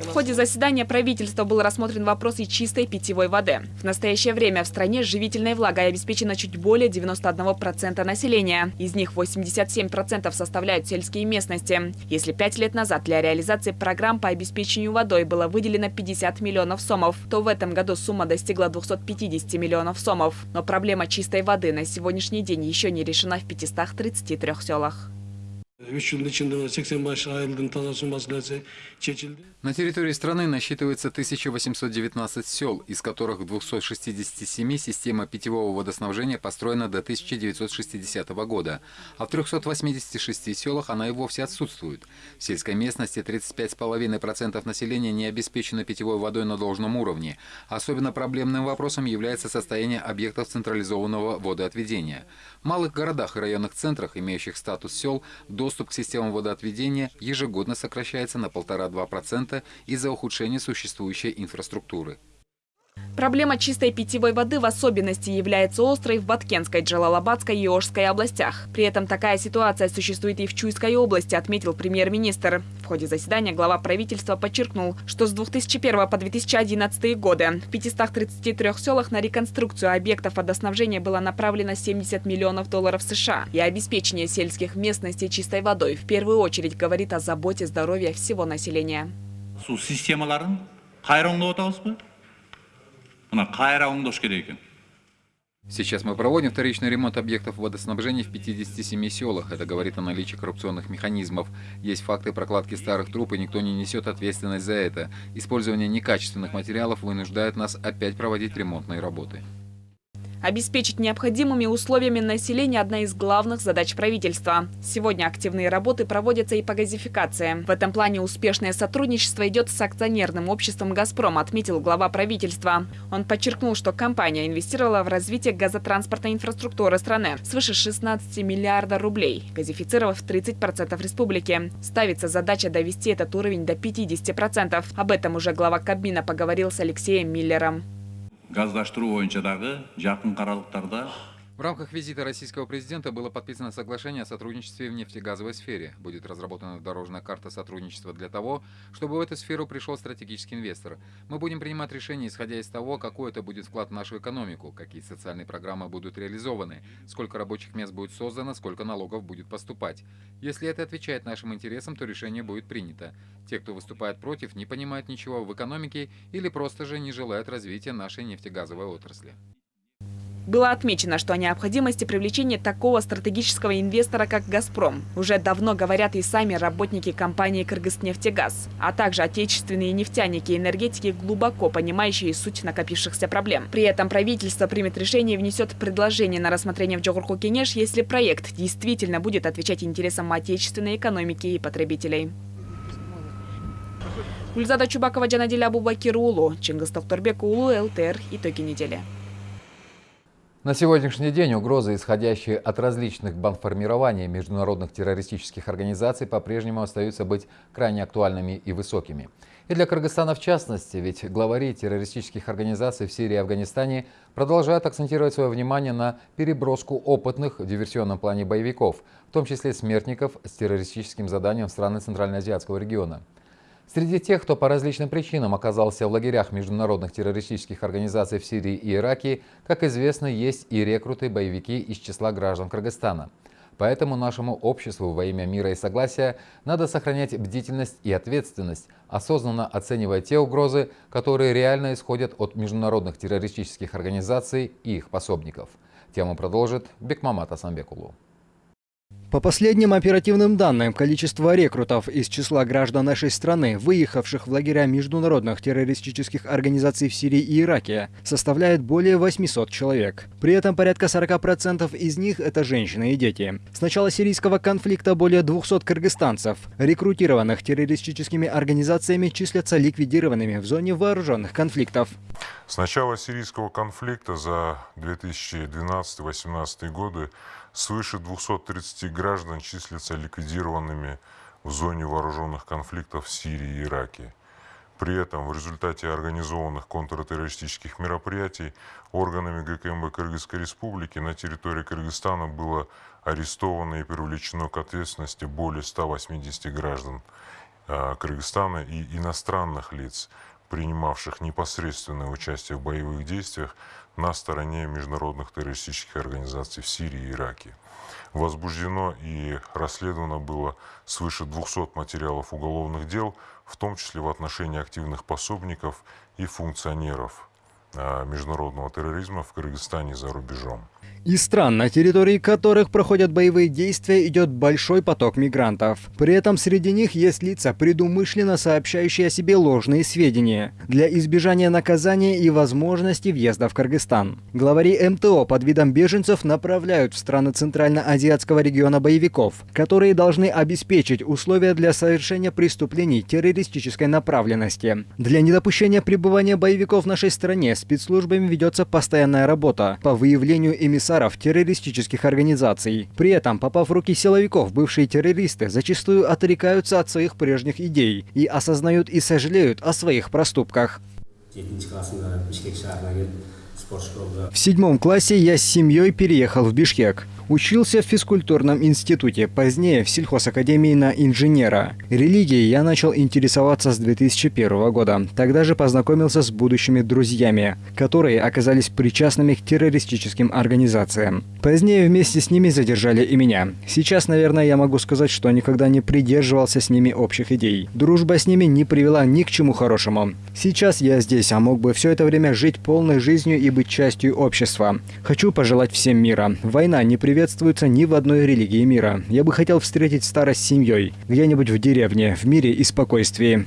В ходе заседания правительства был рассмотрен вопрос и чистой питьевой воды. В настоящее время в стране живительной влагой обеспечено чуть более 91% населения. Из них 87% составляют сельские местности. Если пять лет назад для реализации программ по обеспечению водой было выделено 50 миллионов сомов, то в этом году сумма достигла 250 миллионов сомов. Но проблема чистой воды на сегодняшний день еще не решена в 533 селах. На территории страны насчитывается 1819 сел, из которых в 267 система питьевого водоснабжения построена до 1960 года, а в 386 селах она и вовсе отсутствует. В сельской местности 35,5% населения не обеспечено питьевой водой на должном уровне. Особенно проблемным вопросом является состояние объектов централизованного водоотведения. В малых городах и районных центрах, имеющих статус сел, доступ к системам водоотведения ежегодно сокращается на 1,5-2% из-за ухудшения существующей инфраструктуры. Проблема чистой питьевой воды в особенности является острой в Баткенской, Джалалабадской и Ожской областях. При этом такая ситуация существует и в Чуйской области, отметил премьер-министр. В ходе заседания глава правительства подчеркнул, что с 2001 по 2011 годы в 533 селах на реконструкцию объектов водоснабжения было направлено 70 миллионов долларов США. И обеспечение сельских местностей чистой водой в первую очередь говорит о заботе здоровья всего населения. Сейчас мы проводим вторичный ремонт объектов водоснабжения в 57 селах. Это говорит о наличии коррупционных механизмов. Есть факты прокладки старых труб, и никто не несет ответственность за это. Использование некачественных материалов вынуждает нас опять проводить ремонтные работы. Обеспечить необходимыми условиями населения – одна из главных задач правительства. Сегодня активные работы проводятся и по газификации. В этом плане успешное сотрудничество идет с акционерным обществом «Газпром», отметил глава правительства. Он подчеркнул, что компания инвестировала в развитие газотранспортной инфраструктуры страны свыше 16 миллиардов рублей, газифицировав 30% республики. Ставится задача довести этот уровень до 50%. Об этом уже глава Кабмина поговорил с Алексеем Миллером. Газдаштыруу боюнча дагы жакын аралыктарда В рамках визита российского президента было подписано соглашение о сотрудничестве в нефтегазовой сфере. Будет разработана дорожная карта сотрудничества для того, чтобы в эту сферу пришел стратегический инвестор. Мы будем принимать решения, исходя из того, какой это будет вклад в нашу экономику, какие социальные программы будут реализованы, сколько рабочих мест будет создано, сколько налогов будет поступать. Если это отвечает нашим интересам, то решение будет принято. Те, кто выступает против, не понимают ничего в экономике или просто же не желают развития нашей нефтегазовой отрасли. Было отмечено, что о необходимости привлечения такого стратегического инвестора, как «Газпром», уже давно говорят и сами работники компании «Кыргызнефтегаз», а также отечественные нефтяники и энергетики, глубоко понимающие суть накопившихся проблем. При этом правительство примет решение и внесет предложение на рассмотрение в Джогурху Кенеш, если проект действительно будет отвечать интересам отечественной экономики и потребителей. Гульзада Чубакова, Джанадиль Абубакир Улу, Чингис Токторбек Улу, ЛТР. Итоги недели. На сегодняшний день угрозы, исходящие от различных бандформирований международных террористических организаций, по-прежнему остаются быть крайне актуальными и высокими. И для Кыргызстана в частности, ведь главари террористических организаций в Сирии и Афганистане продолжают акцентировать свое внимание на переброску опытных в диверсионном плане боевиков, в том числе смертников с террористическим заданием в страны Центральноазиатского региона. Среди тех, кто по различным причинам оказался в лагерях международных террористических организаций в Сирии и Ираке, как известно, есть и рекруты-боевики из числа граждан Кыргызстана. Поэтому нашему обществу во имя мира и согласия надо сохранять бдительность и ответственность, осознанно оценивая те угрозы, которые реально исходят от международных террористических организаций и их пособников. Тему продолжит Бекмамат Асамбекулу. По последним оперативным данным, количество рекрутов из числа граждан нашей страны, выехавших в лагеря международных террористических организаций в Сирии и Ираке, составляет более 800 человек. При этом порядка 40% из них – это женщины и дети. С начала сирийского конфликта более 200 кыргызстанцев, рекрутированных террористическими организациями, числятся ликвидированными в зоне вооруженных конфликтов. С начала сирийского конфликта за 2012-2018 годы Свыше 230 граждан числятся ликвидированными в зоне вооруженных конфликтов в Сирии и Ираке. При этом в результате организованных контртеррористических мероприятий органами ГКМБ Кыргызской Республики на территории Кыргызстана было арестовано и привлечено к ответственности более 180 граждан а, Кыргызстана и иностранных лиц, принимавших непосредственное участие в боевых действиях на стороне международных террористических организаций в Сирии и Ираке. Возбуждено и расследовано было свыше 200 материалов уголовных дел, в том числе в отношении активных пособников и функционеров а, международного терроризма в Кыргызстане и за рубежом. Из стран, на территории которых проходят боевые действия, идет большой поток мигрантов. При этом среди них есть лица, предумышленно сообщающие о себе ложные сведения для избежания наказания и возможности въезда в Кыргызстан. Главари МТО под видом беженцев направляют в страны Центрально-Азиатского региона боевиков, которые должны обеспечить условия для совершения преступлений террористической направленности. Для недопущения пребывания боевиков в нашей стране спецслужбами ведется постоянная работа по выявлению эмиссаров комиссаров террористических организаций. При этом, попав в руки силовиков, бывшие террористы зачастую отрекаются от своих прежних идей и осознают и сожалеют о своих проступках. В седьмом классе я с семьей переехал в Бишкек. Учился в физкультурном институте, позднее в сельхозакадемии на инженера. Религией я начал интересоваться с 2001 года. Тогда же познакомился с будущими друзьями, которые оказались причастными к террористическим организациям. Позднее вместе с ними задержали и меня. Сейчас, наверное, я могу сказать, что никогда не придерживался с ними общих идей. Дружба с ними не привела ни к чему хорошему. Сейчас я здесь, а мог бы все это время жить полной жизнью и быть частью общества. Хочу пожелать всем мира. Война не приведет приветствуется ни в одной религии мира. Я бы хотел встретить старость с семьей, где-нибудь в деревне, в мире и спокойствии.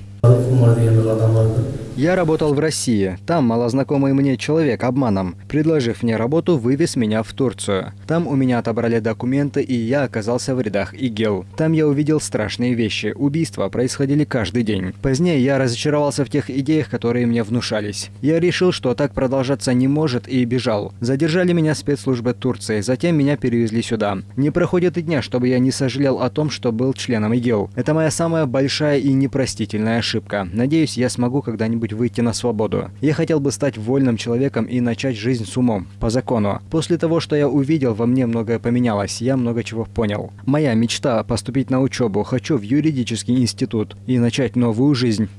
Я работал в России. Там малознакомый мне человек обманом, предложив мне работу, вывез меня в Турцию. Там у меня отобрали документы, и я оказался в рядах ИГИЛ. Там я увидел страшные вещи. Убийства происходили каждый день. Позднее я разочаровался в тех идеях, которые мне внушались. Я решил, что так продолжаться не может, и бежал. Задержали меня спецслужбы Турции, затем меня перевезли сюда. Не проходит и дня, чтобы я не сожалел о том, что был членом ИГИЛ. Это моя самая большая и непростительная ошибка. Надеюсь, я смогу когда-нибудь выйти на свободу. Я хотел бы стать вольным человеком и начать жизнь с умом, по закону. После того, что я увидел, во мне многое поменялось, я много чего понял. Моя мечта – поступить на учебу, хочу в юридический институт и начать новую жизнь.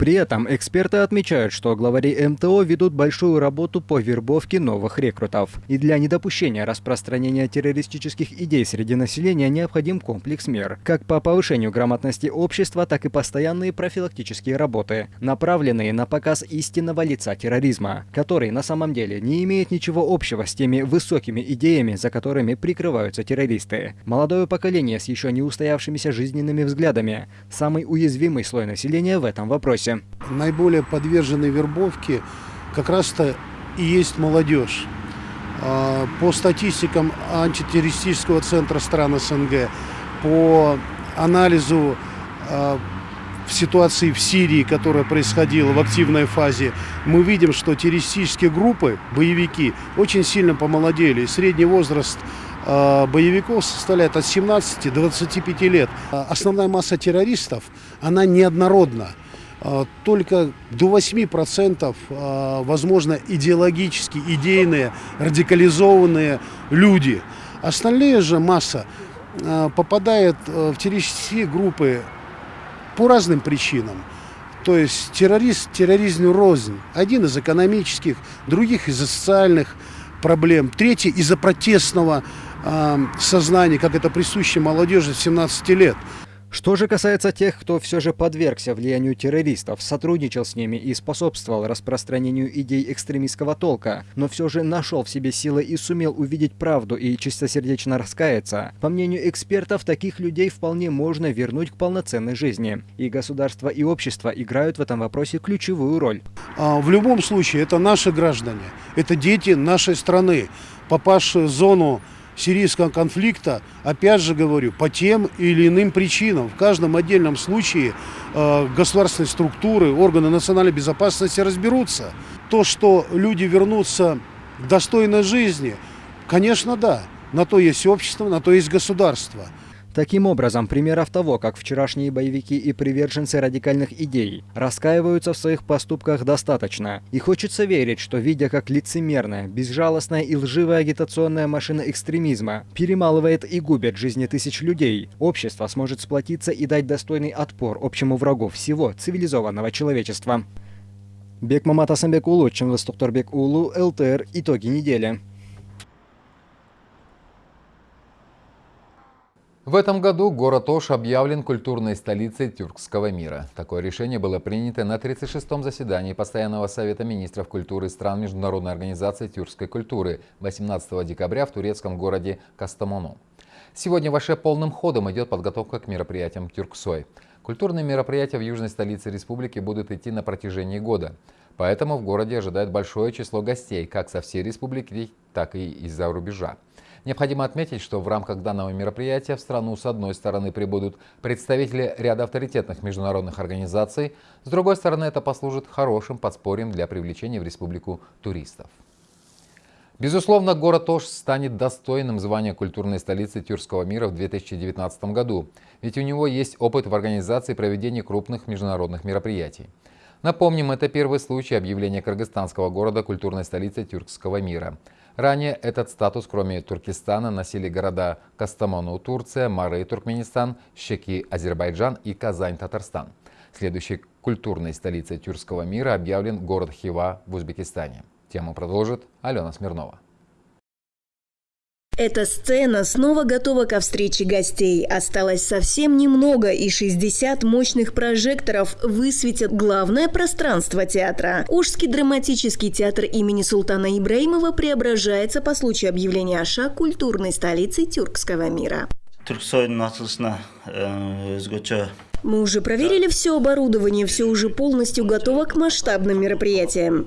При этом эксперты отмечают, что главари МТО ведут большую работу по вербовке новых рекрутов. И для недопущения распространения террористических идей среди населения необходим комплекс мер, как по повышению грамотности общества, так и постоянные профилактические работы, направленные на показ истинного лица терроризма, который на самом деле не имеет ничего общего с теми высокими идеями, за которыми прикрываются террористы. Молодое поколение с еще не устоявшимися жизненными взглядами – самый уязвимый слой населения в этом вопросе. Наиболее подвержены вербовке как раз-то и есть молодежь. А, по статистикам антитеррористического центра стран СНГ, по анализу а, в ситуации в Сирии, которая происходила в активной фазе, мы видим, что террористические группы, боевики, очень сильно помолодели. Средний возраст а, боевиков составляет от 17 до 25 лет. Основная масса террористов, она неоднородна. А, только до 8% а, возможно идеологически идейные, радикализованные люди. Остальные же масса а, попадает в террористические группы по разным причинам. То есть террорист, терроризм рознь. Один из экономических, других из-за социальных проблем, третий из-за протестного сознания, как это присуще молодежи 17 лет. Что же касается тех, кто все же подвергся влиянию террористов, сотрудничал с ними и способствовал распространению идей экстремистского толка, но все же нашел в себе силы и сумел увидеть правду и чистосердечно раскаяться, по мнению экспертов, таких людей вполне можно вернуть к полноценной жизни. И государство, и общество играют в этом вопросе ключевую роль. А, в любом случае, это наши граждане, это дети нашей страны, попавшие в зону сирийского конфликта, опять же говорю, по тем или иным причинам. В каждом отдельном случае э, государственные структуры, органы национальной безопасности разберутся. То, что люди вернутся к достойной жизни, конечно, да. На то есть общество, на то есть государство. Таким образом, примеров того, как вчерашние боевики и приверженцы радикальных идей раскаиваются в своих поступках достаточно. И хочется верить, что видя как лицемерная, безжалостная и лживая агитационная машина экстремизма перемалывает и губит жизни тысяч людей, общество сможет сплотиться и дать достойный отпор общему врагу всего цивилизованного человечества. Бекмамат Асамбек Улу, Чемвестокторбек Улу, ЛТР. Итоги недели. В этом году город Ош объявлен культурной столицей тюркского мира. Такое решение было принято на 36-м заседании Постоянного совета министров культуры стран Международной организации тюркской культуры 18 декабря в турецком городе Кастамону. Сегодня в полным ходом идет подготовка к мероприятиям Тюрксой. Культурные мероприятия в южной столице республики будут идти на протяжении года. Поэтому в городе ожидает большое число гостей как со всей республики, так и из-за рубежа. Необходимо отметить, что в рамках данного мероприятия в страну с одной стороны прибудут представители ряда авторитетных международных организаций, с другой стороны это послужит хорошим подспорьем для привлечения в республику туристов. Безусловно, город Ош станет достойным звания культурной столицы Тюркского мира в 2019 году, ведь у него есть опыт в организации проведения крупных международных мероприятий. Напомним, это первый случай объявления кыргызстанского города культурной столицей Тюркского мира – Ранее этот статус, кроме Туркестана, носили города Кастамону, Турция, Мары, Туркменистан, Щеки, Азербайджан и Казань, Татарстан. Следующей культурной столицей тюркского мира объявлен город Хива в Узбекистане. Тему продолжит Алена Смирнова. Эта сцена снова готова ко встрече гостей. Осталось совсем немного, и 60 мощных прожекторов высветят главное пространство театра. Ужский драматический театр имени Султана Ибраимова преображается по случаю объявления Аша культурной столицей тюркского мира. Мы уже проверили все оборудование, все уже полностью готово к масштабным мероприятиям.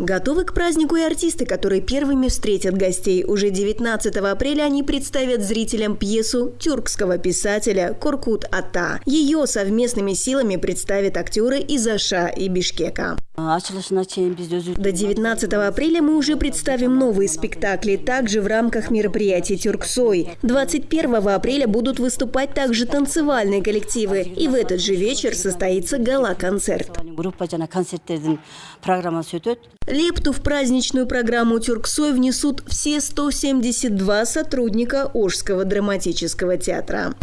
Готовы к празднику и артисты, которые первыми встретят гостей. Уже 19 апреля они представят зрителям пьесу тюркского писателя Коркут Ата. Ее совместными силами представят актеры из Аша и Бишкека. До 19 апреля мы уже представим новые спектакли, также в рамках мероприятия «Тюрксой». 21 апреля будут выступать также танцевальные коллективы, и в этот же вечер состоится гала-концерт. Лепту в праздничную программу «Тюрксой» внесут все 172 сотрудника Ожского драматического театра.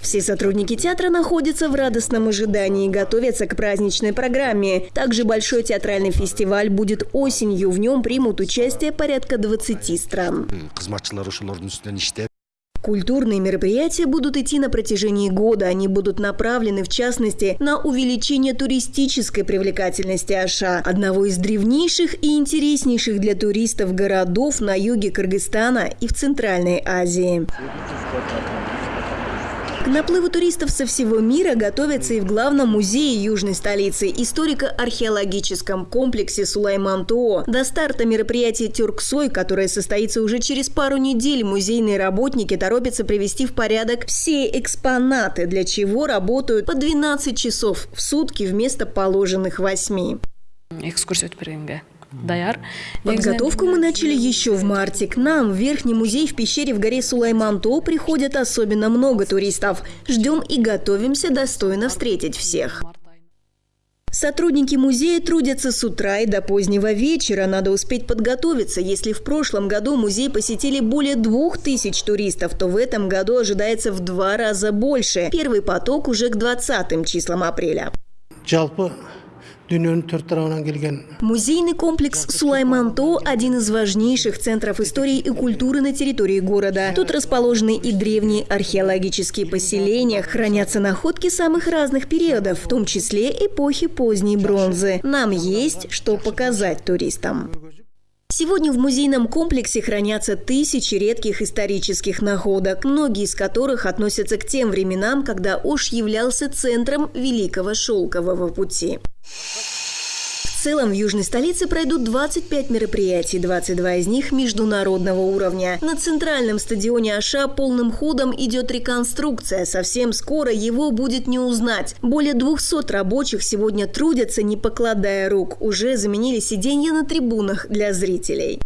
Все сотрудники театра находятся в радостном ожидании и готовятся к праздничной программе. Также большой театральный фестиваль будет осенью. В нем примут участие порядка 20 стран. Культурные мероприятия будут идти на протяжении года. Они будут направлены, в частности, на увеличение туристической привлекательности Аша, одного из древнейших и интереснейших для туристов городов на юге Кыргызстана и в Центральной Азии. К наплыву туристов со всего мира готовятся и в главном музее южной столицы, историко-археологическом комплексе Сулайман-Тоо. До старта мероприятия «Тюрксой», которое состоится уже через пару недель, музейные работники торопятся привести в порядок все экспонаты, для чего работают по 12 часов в сутки вместо положенных 8. Экскурсия Даяр. Подготовку мы начали еще в марте. К нам в Верхний музей в пещере в горе Сулайманто приходят особенно много туристов. Ждем и готовимся достойно встретить всех. Сотрудники музея трудятся с утра и до позднего вечера. Надо успеть подготовиться. Если в прошлом году музей посетили более двух тысяч туристов, то в этом году ожидается в два раза больше. Первый поток уже к 20 числам апреля. Музейный комплекс Сулайманто – один из важнейших центров истории и культуры на территории города. Тут расположены и древние археологические поселения, хранятся находки самых разных периодов, в том числе эпохи поздней бронзы. Нам есть что показать туристам. Сегодня в музейном комплексе хранятся тысячи редких исторических находок, многие из которых относятся к тем временам, когда Ош являлся центром Великого Шелкового пути. В целом в южной столице пройдут 25 мероприятий, 22 из них международного уровня. На центральном стадионе Аша полным ходом идет реконструкция. Совсем скоро его будет не узнать. Более 200 рабочих сегодня трудятся, не покладая рук. Уже заменили сиденья на трибунах для зрителей.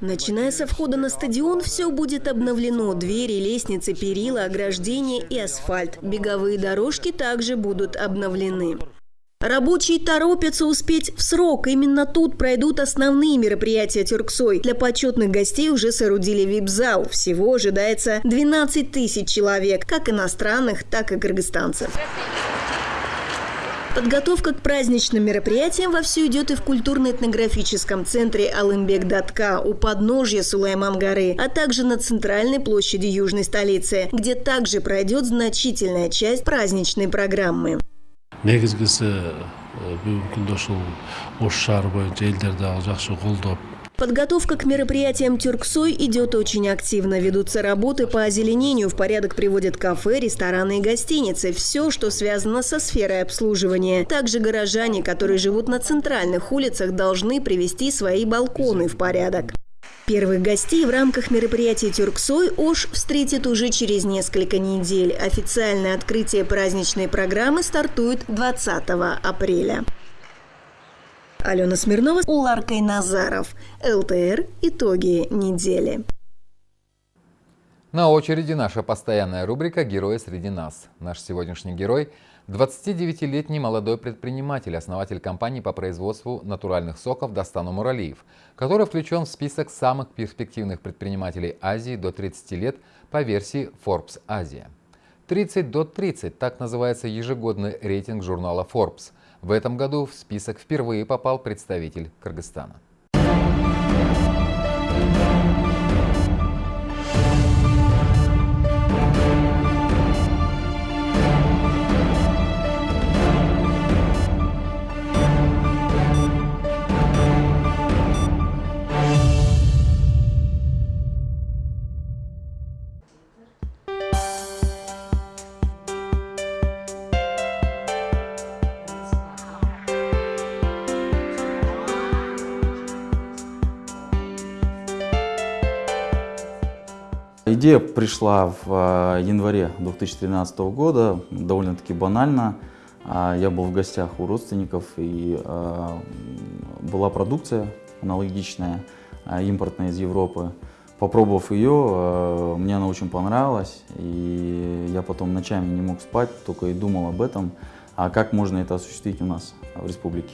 Начиная со входа на стадион, все будет обновлено. Двери, лестницы, перила, ограждения и асфальт. Беговые дорожки также будут обновлены. Рабочие торопятся успеть в срок. Именно тут пройдут основные мероприятия Тюрксой. Для почетных гостей уже соорудили вип-зал. Всего ожидается 12 тысяч человек, как иностранных, так и кыргызстанцев. Подготовка к праздничным мероприятиям вовсю идет и в культурно-этнографическом центре Алымбек-Датка у подножья Сулайман-горы, а также на центральной площади южной столицы, где также пройдет значительная часть праздничной программы негизгиси бүгүнкү күндө ушул ош шаары боюнча элдер Подготовка к мероприятиям Тюрксой идет очень активно. Ведутся работы по озеленению. В порядок приводят кафе, рестораны и гостиницы. Все, что связано со сферой обслуживания. Также горожане, которые живут на центральных улицах, должны привести свои балконы в порядок. Первых гостей в рамках мероприятия «Тюрксой» Ош встретит уже через несколько недель. Официальное открытие праздничной программы стартует 20 апреля. Алена Смирнова, Уларкой Назаров. ЛТР. Итоги недели. На очереди наша постоянная рубрика «Герои среди нас». Наш сегодняшний герой – 29-летний молодой предприниматель, основатель компании по производству натуральных соков Достану Муралиев, который включен в список самых перспективных предпринимателей Азии до 30 лет по версии Forbes Азия. 30 до 30 – так называется ежегодный рейтинг журнала Forbes. В этом году в список впервые попал представитель Кыргызстана. Идея пришла в э, январе 2013 года, довольно-таки банально. А, я был в гостях у родственников, и э, была продукция аналогичная, э, импортная из Европы. Попробовав ее, мне она очень понравилась, и я потом ночами не мог спать, только и думал об этом, а как можно это осуществить у нас в республике.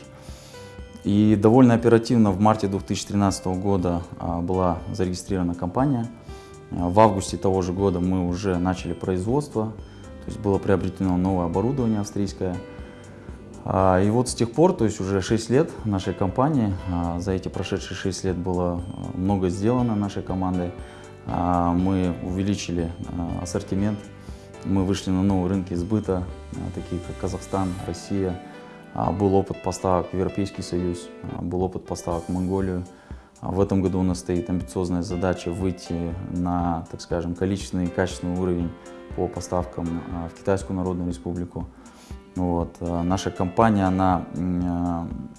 И довольно оперативно в марте 2013 года а, была зарегистрирована компания. А, в августе того же года мы уже начали производство, то есть было приобретено новое оборудование австрийское. А, и вот с тех пор, то есть уже 6 лет нашей компании, за эти прошедшие 6 лет было много сделано нашей командой. Мы увеличили ассортимент, мы вышли на новые рынки сбыта, такие как Казахстан, Россия, а, был опыт поставок в Европейский Союз, а, был опыт поставок в Монголию. А в этом году у нас стоит амбициозная задача выйти на, так скажем, количественный и качественный уровень по поставкам в Китайскую Народную Республику. Вот. Наша компания она,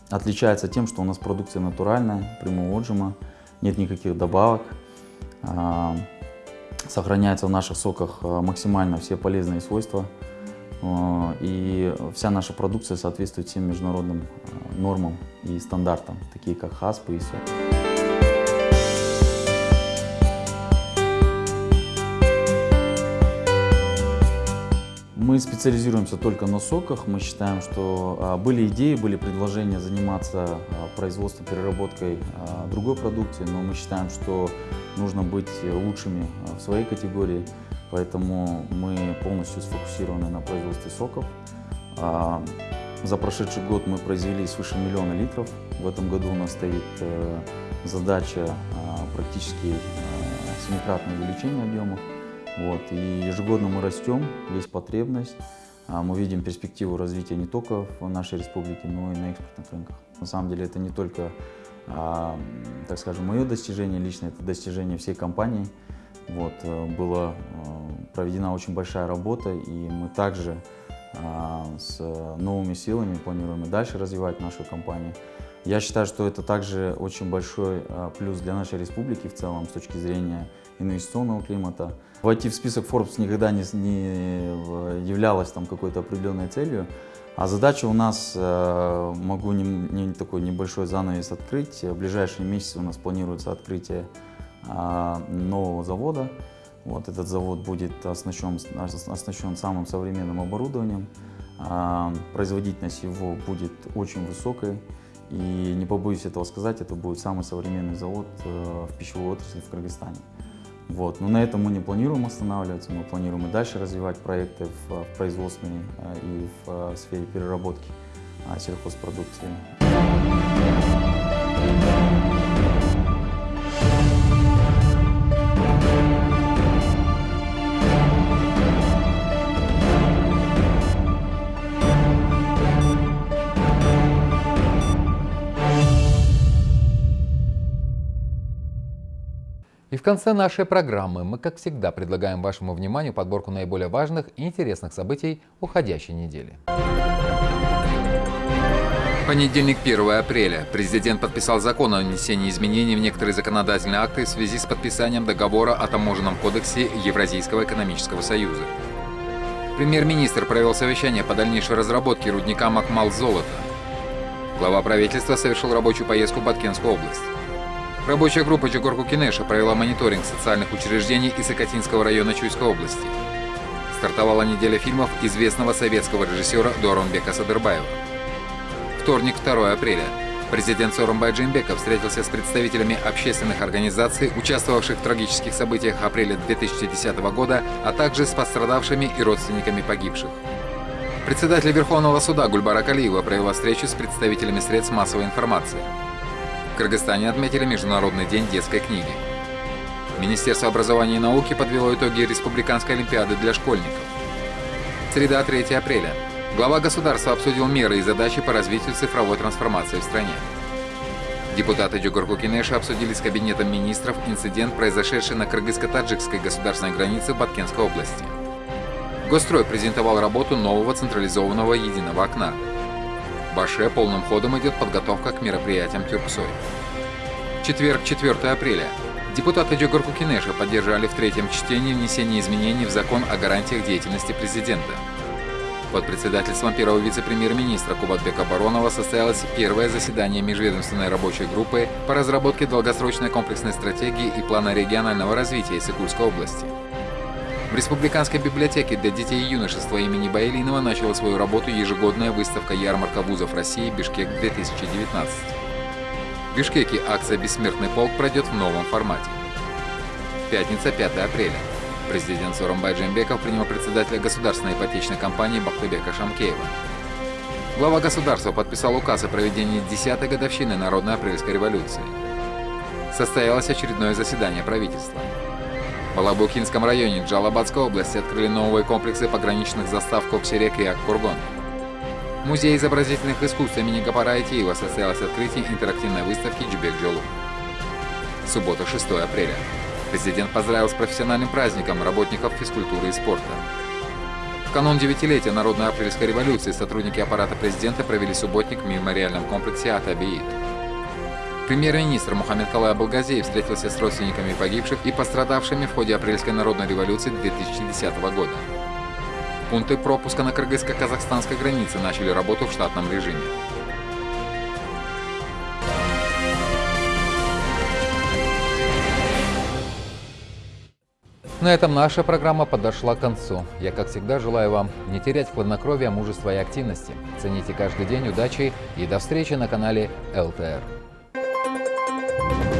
отличается тем, что у нас продукция натуральная, прямого отжима, нет никаких добавок. Сохраняются в наших соках максимально все полезные свойства и вся наша продукция соответствует всем международным нормам и стандартам, такие как ХАСП и ИСО. Мы специализируемся только на соках. Мы считаем, что а, были идеи, были предложения заниматься а, производством, переработкой а, другой продукции, но мы считаем, что нужно быть лучшими в своей категории. Поэтому мы полностью сфокусированы на производстве соков. За прошедший год мы произвели свыше миллиона литров. В этом году у нас стоит э, задача практически семикратное увеличение объемов. Вот. И ежегодно мы растем, есть потребность. А, мы видим перспективу развития не только в нашей республике, но и на экспортных рынках. На самом деле это не только, так скажем, мое достижение лично, это достижение всей компании. Вот, э, была э, проведена очень большая работа, и мы также э, с новыми силами планируем и дальше развивать нашу компанию. Я считаю, что это также очень большой плюс для нашей республики в целом с точки зрения инвестиционного климата. Войти в список Forbes никогда не, не являлось там какой-то определенной целью, а задача у нас, могу не, не такой небольшой занавес открыть, в ближайшие месяцы у нас планируется открытие а, нового завода. Вот этот завод будет оснащен, оснащен самым современным оборудованием. А, производительность его будет очень высокой. И не побоюсь этого сказать, это будет самый современный завод э, в пищевой отрасли в Кыргызстане. Вот. Но на этом мы не планируем останавливаться, мы планируем и дальше развивать проекты в, в производственной э, и в э, сфере переработки сельхозпродукции. В конце нашей программы мы, как всегда, предлагаем вашему вниманию подборку наиболее важных и интересных событий уходящей недели. Понедельник, 1 апреля. Президент подписал закон о внесении изменений в некоторые законодательные акты в связи с подписанием договора о таможенном кодексе Евразийского экономического союза. Премьер-министр провел совещание по дальнейшей разработке рудника Макмал-Золота. Глава правительства совершил рабочую поездку в Баткенскую область. Рабочая группа Чугорку Кинеша провела мониторинг социальных учреждений Исакатинского района Чуйской области. Стартовала неделя фильмов известного советского режиссера Доронбека Садырбаева. Вторник, 2 апреля. Президент Сооронбай Джинбеков встретился с представителями общественных организаций, участвовавших в трагических событиях апреля 2010 года, а также с пострадавшими и родственниками погибших. Председатель Верховного суда Гульбара Калиева провела встречу с представителями средств массовой информации. В Кыргызстане отметили Международный день детской книги. Министерство образования и науки подвело итоги Республиканской олимпиады для школьников. Среда, 3 апреля. Глава государства обсудил меры и задачи по развитию цифровой трансформации в стране. Депутаты Джугурку Кинеша обсудили с Кабинетом министров инцидент, произошедший на кыргызско-таджикской государственной границе Баткенской области. Госстрой презентовал работу нового централизованного единого окна. В Баше полным ходом идет подготовка к мероприятиям Тюрксой. Четверг, 4 апреля. Депутаты Джогорку Кинеша поддержали в третьем чтении внесение изменений в закон о гарантиях деятельности президента. Под председательством первого вице-премьер-министра Кубатбека Баронова состоялось первое заседание межведомственной рабочей группы по разработке долгосрочной комплексной стратегии и плана регионального развития Иссыкульской области. В Республиканской библиотеке для детей и юношества имени Баилинова начала свою работу ежегодная выставка «Ярмарка вузов России Бишкек-2019». В Бишкеке акция «Бессмертный полк» пройдет в новом формате. Пятница, 5 апреля. Президент Соромбай Джембеков принял председателя государственной ипотечной компании Бахтыбека Шамкеева. Глава государства подписал указ о проведении 10-й годовщины Народной апрельской революции. Состоялось очередное заседание правительства. В Алабукинском районе Джалабадской области открыли новые комплексы пограничных застав Коксерек и Аккургон. В Музее изобразительных искусств имени Гапара Айтиева состоялось открытие интерактивной выставки Джибек Джолу. Суббота, 6 апреля. Президент поздравил с профессиональным праздником работников физкультуры и спорта. В канун девятилетия Народной апрельской революции сотрудники аппарата президента провели субботник в мемориальном комплексе Атабиит. Премьер-министр Мухаммед Калай Абулгазеев встретился с родственниками погибших и пострадавшими в ходе апрельской народной революции 2010 года. Пункты пропуска на кыргызско-казахстанской границе начали работу в штатном режиме. На этом наша программа подошла к концу. Я, как всегда, желаю вам не терять хладнокровия, мужества и активности. Цените каждый день, удачи и до встречи на канале ЛТР. Thank you.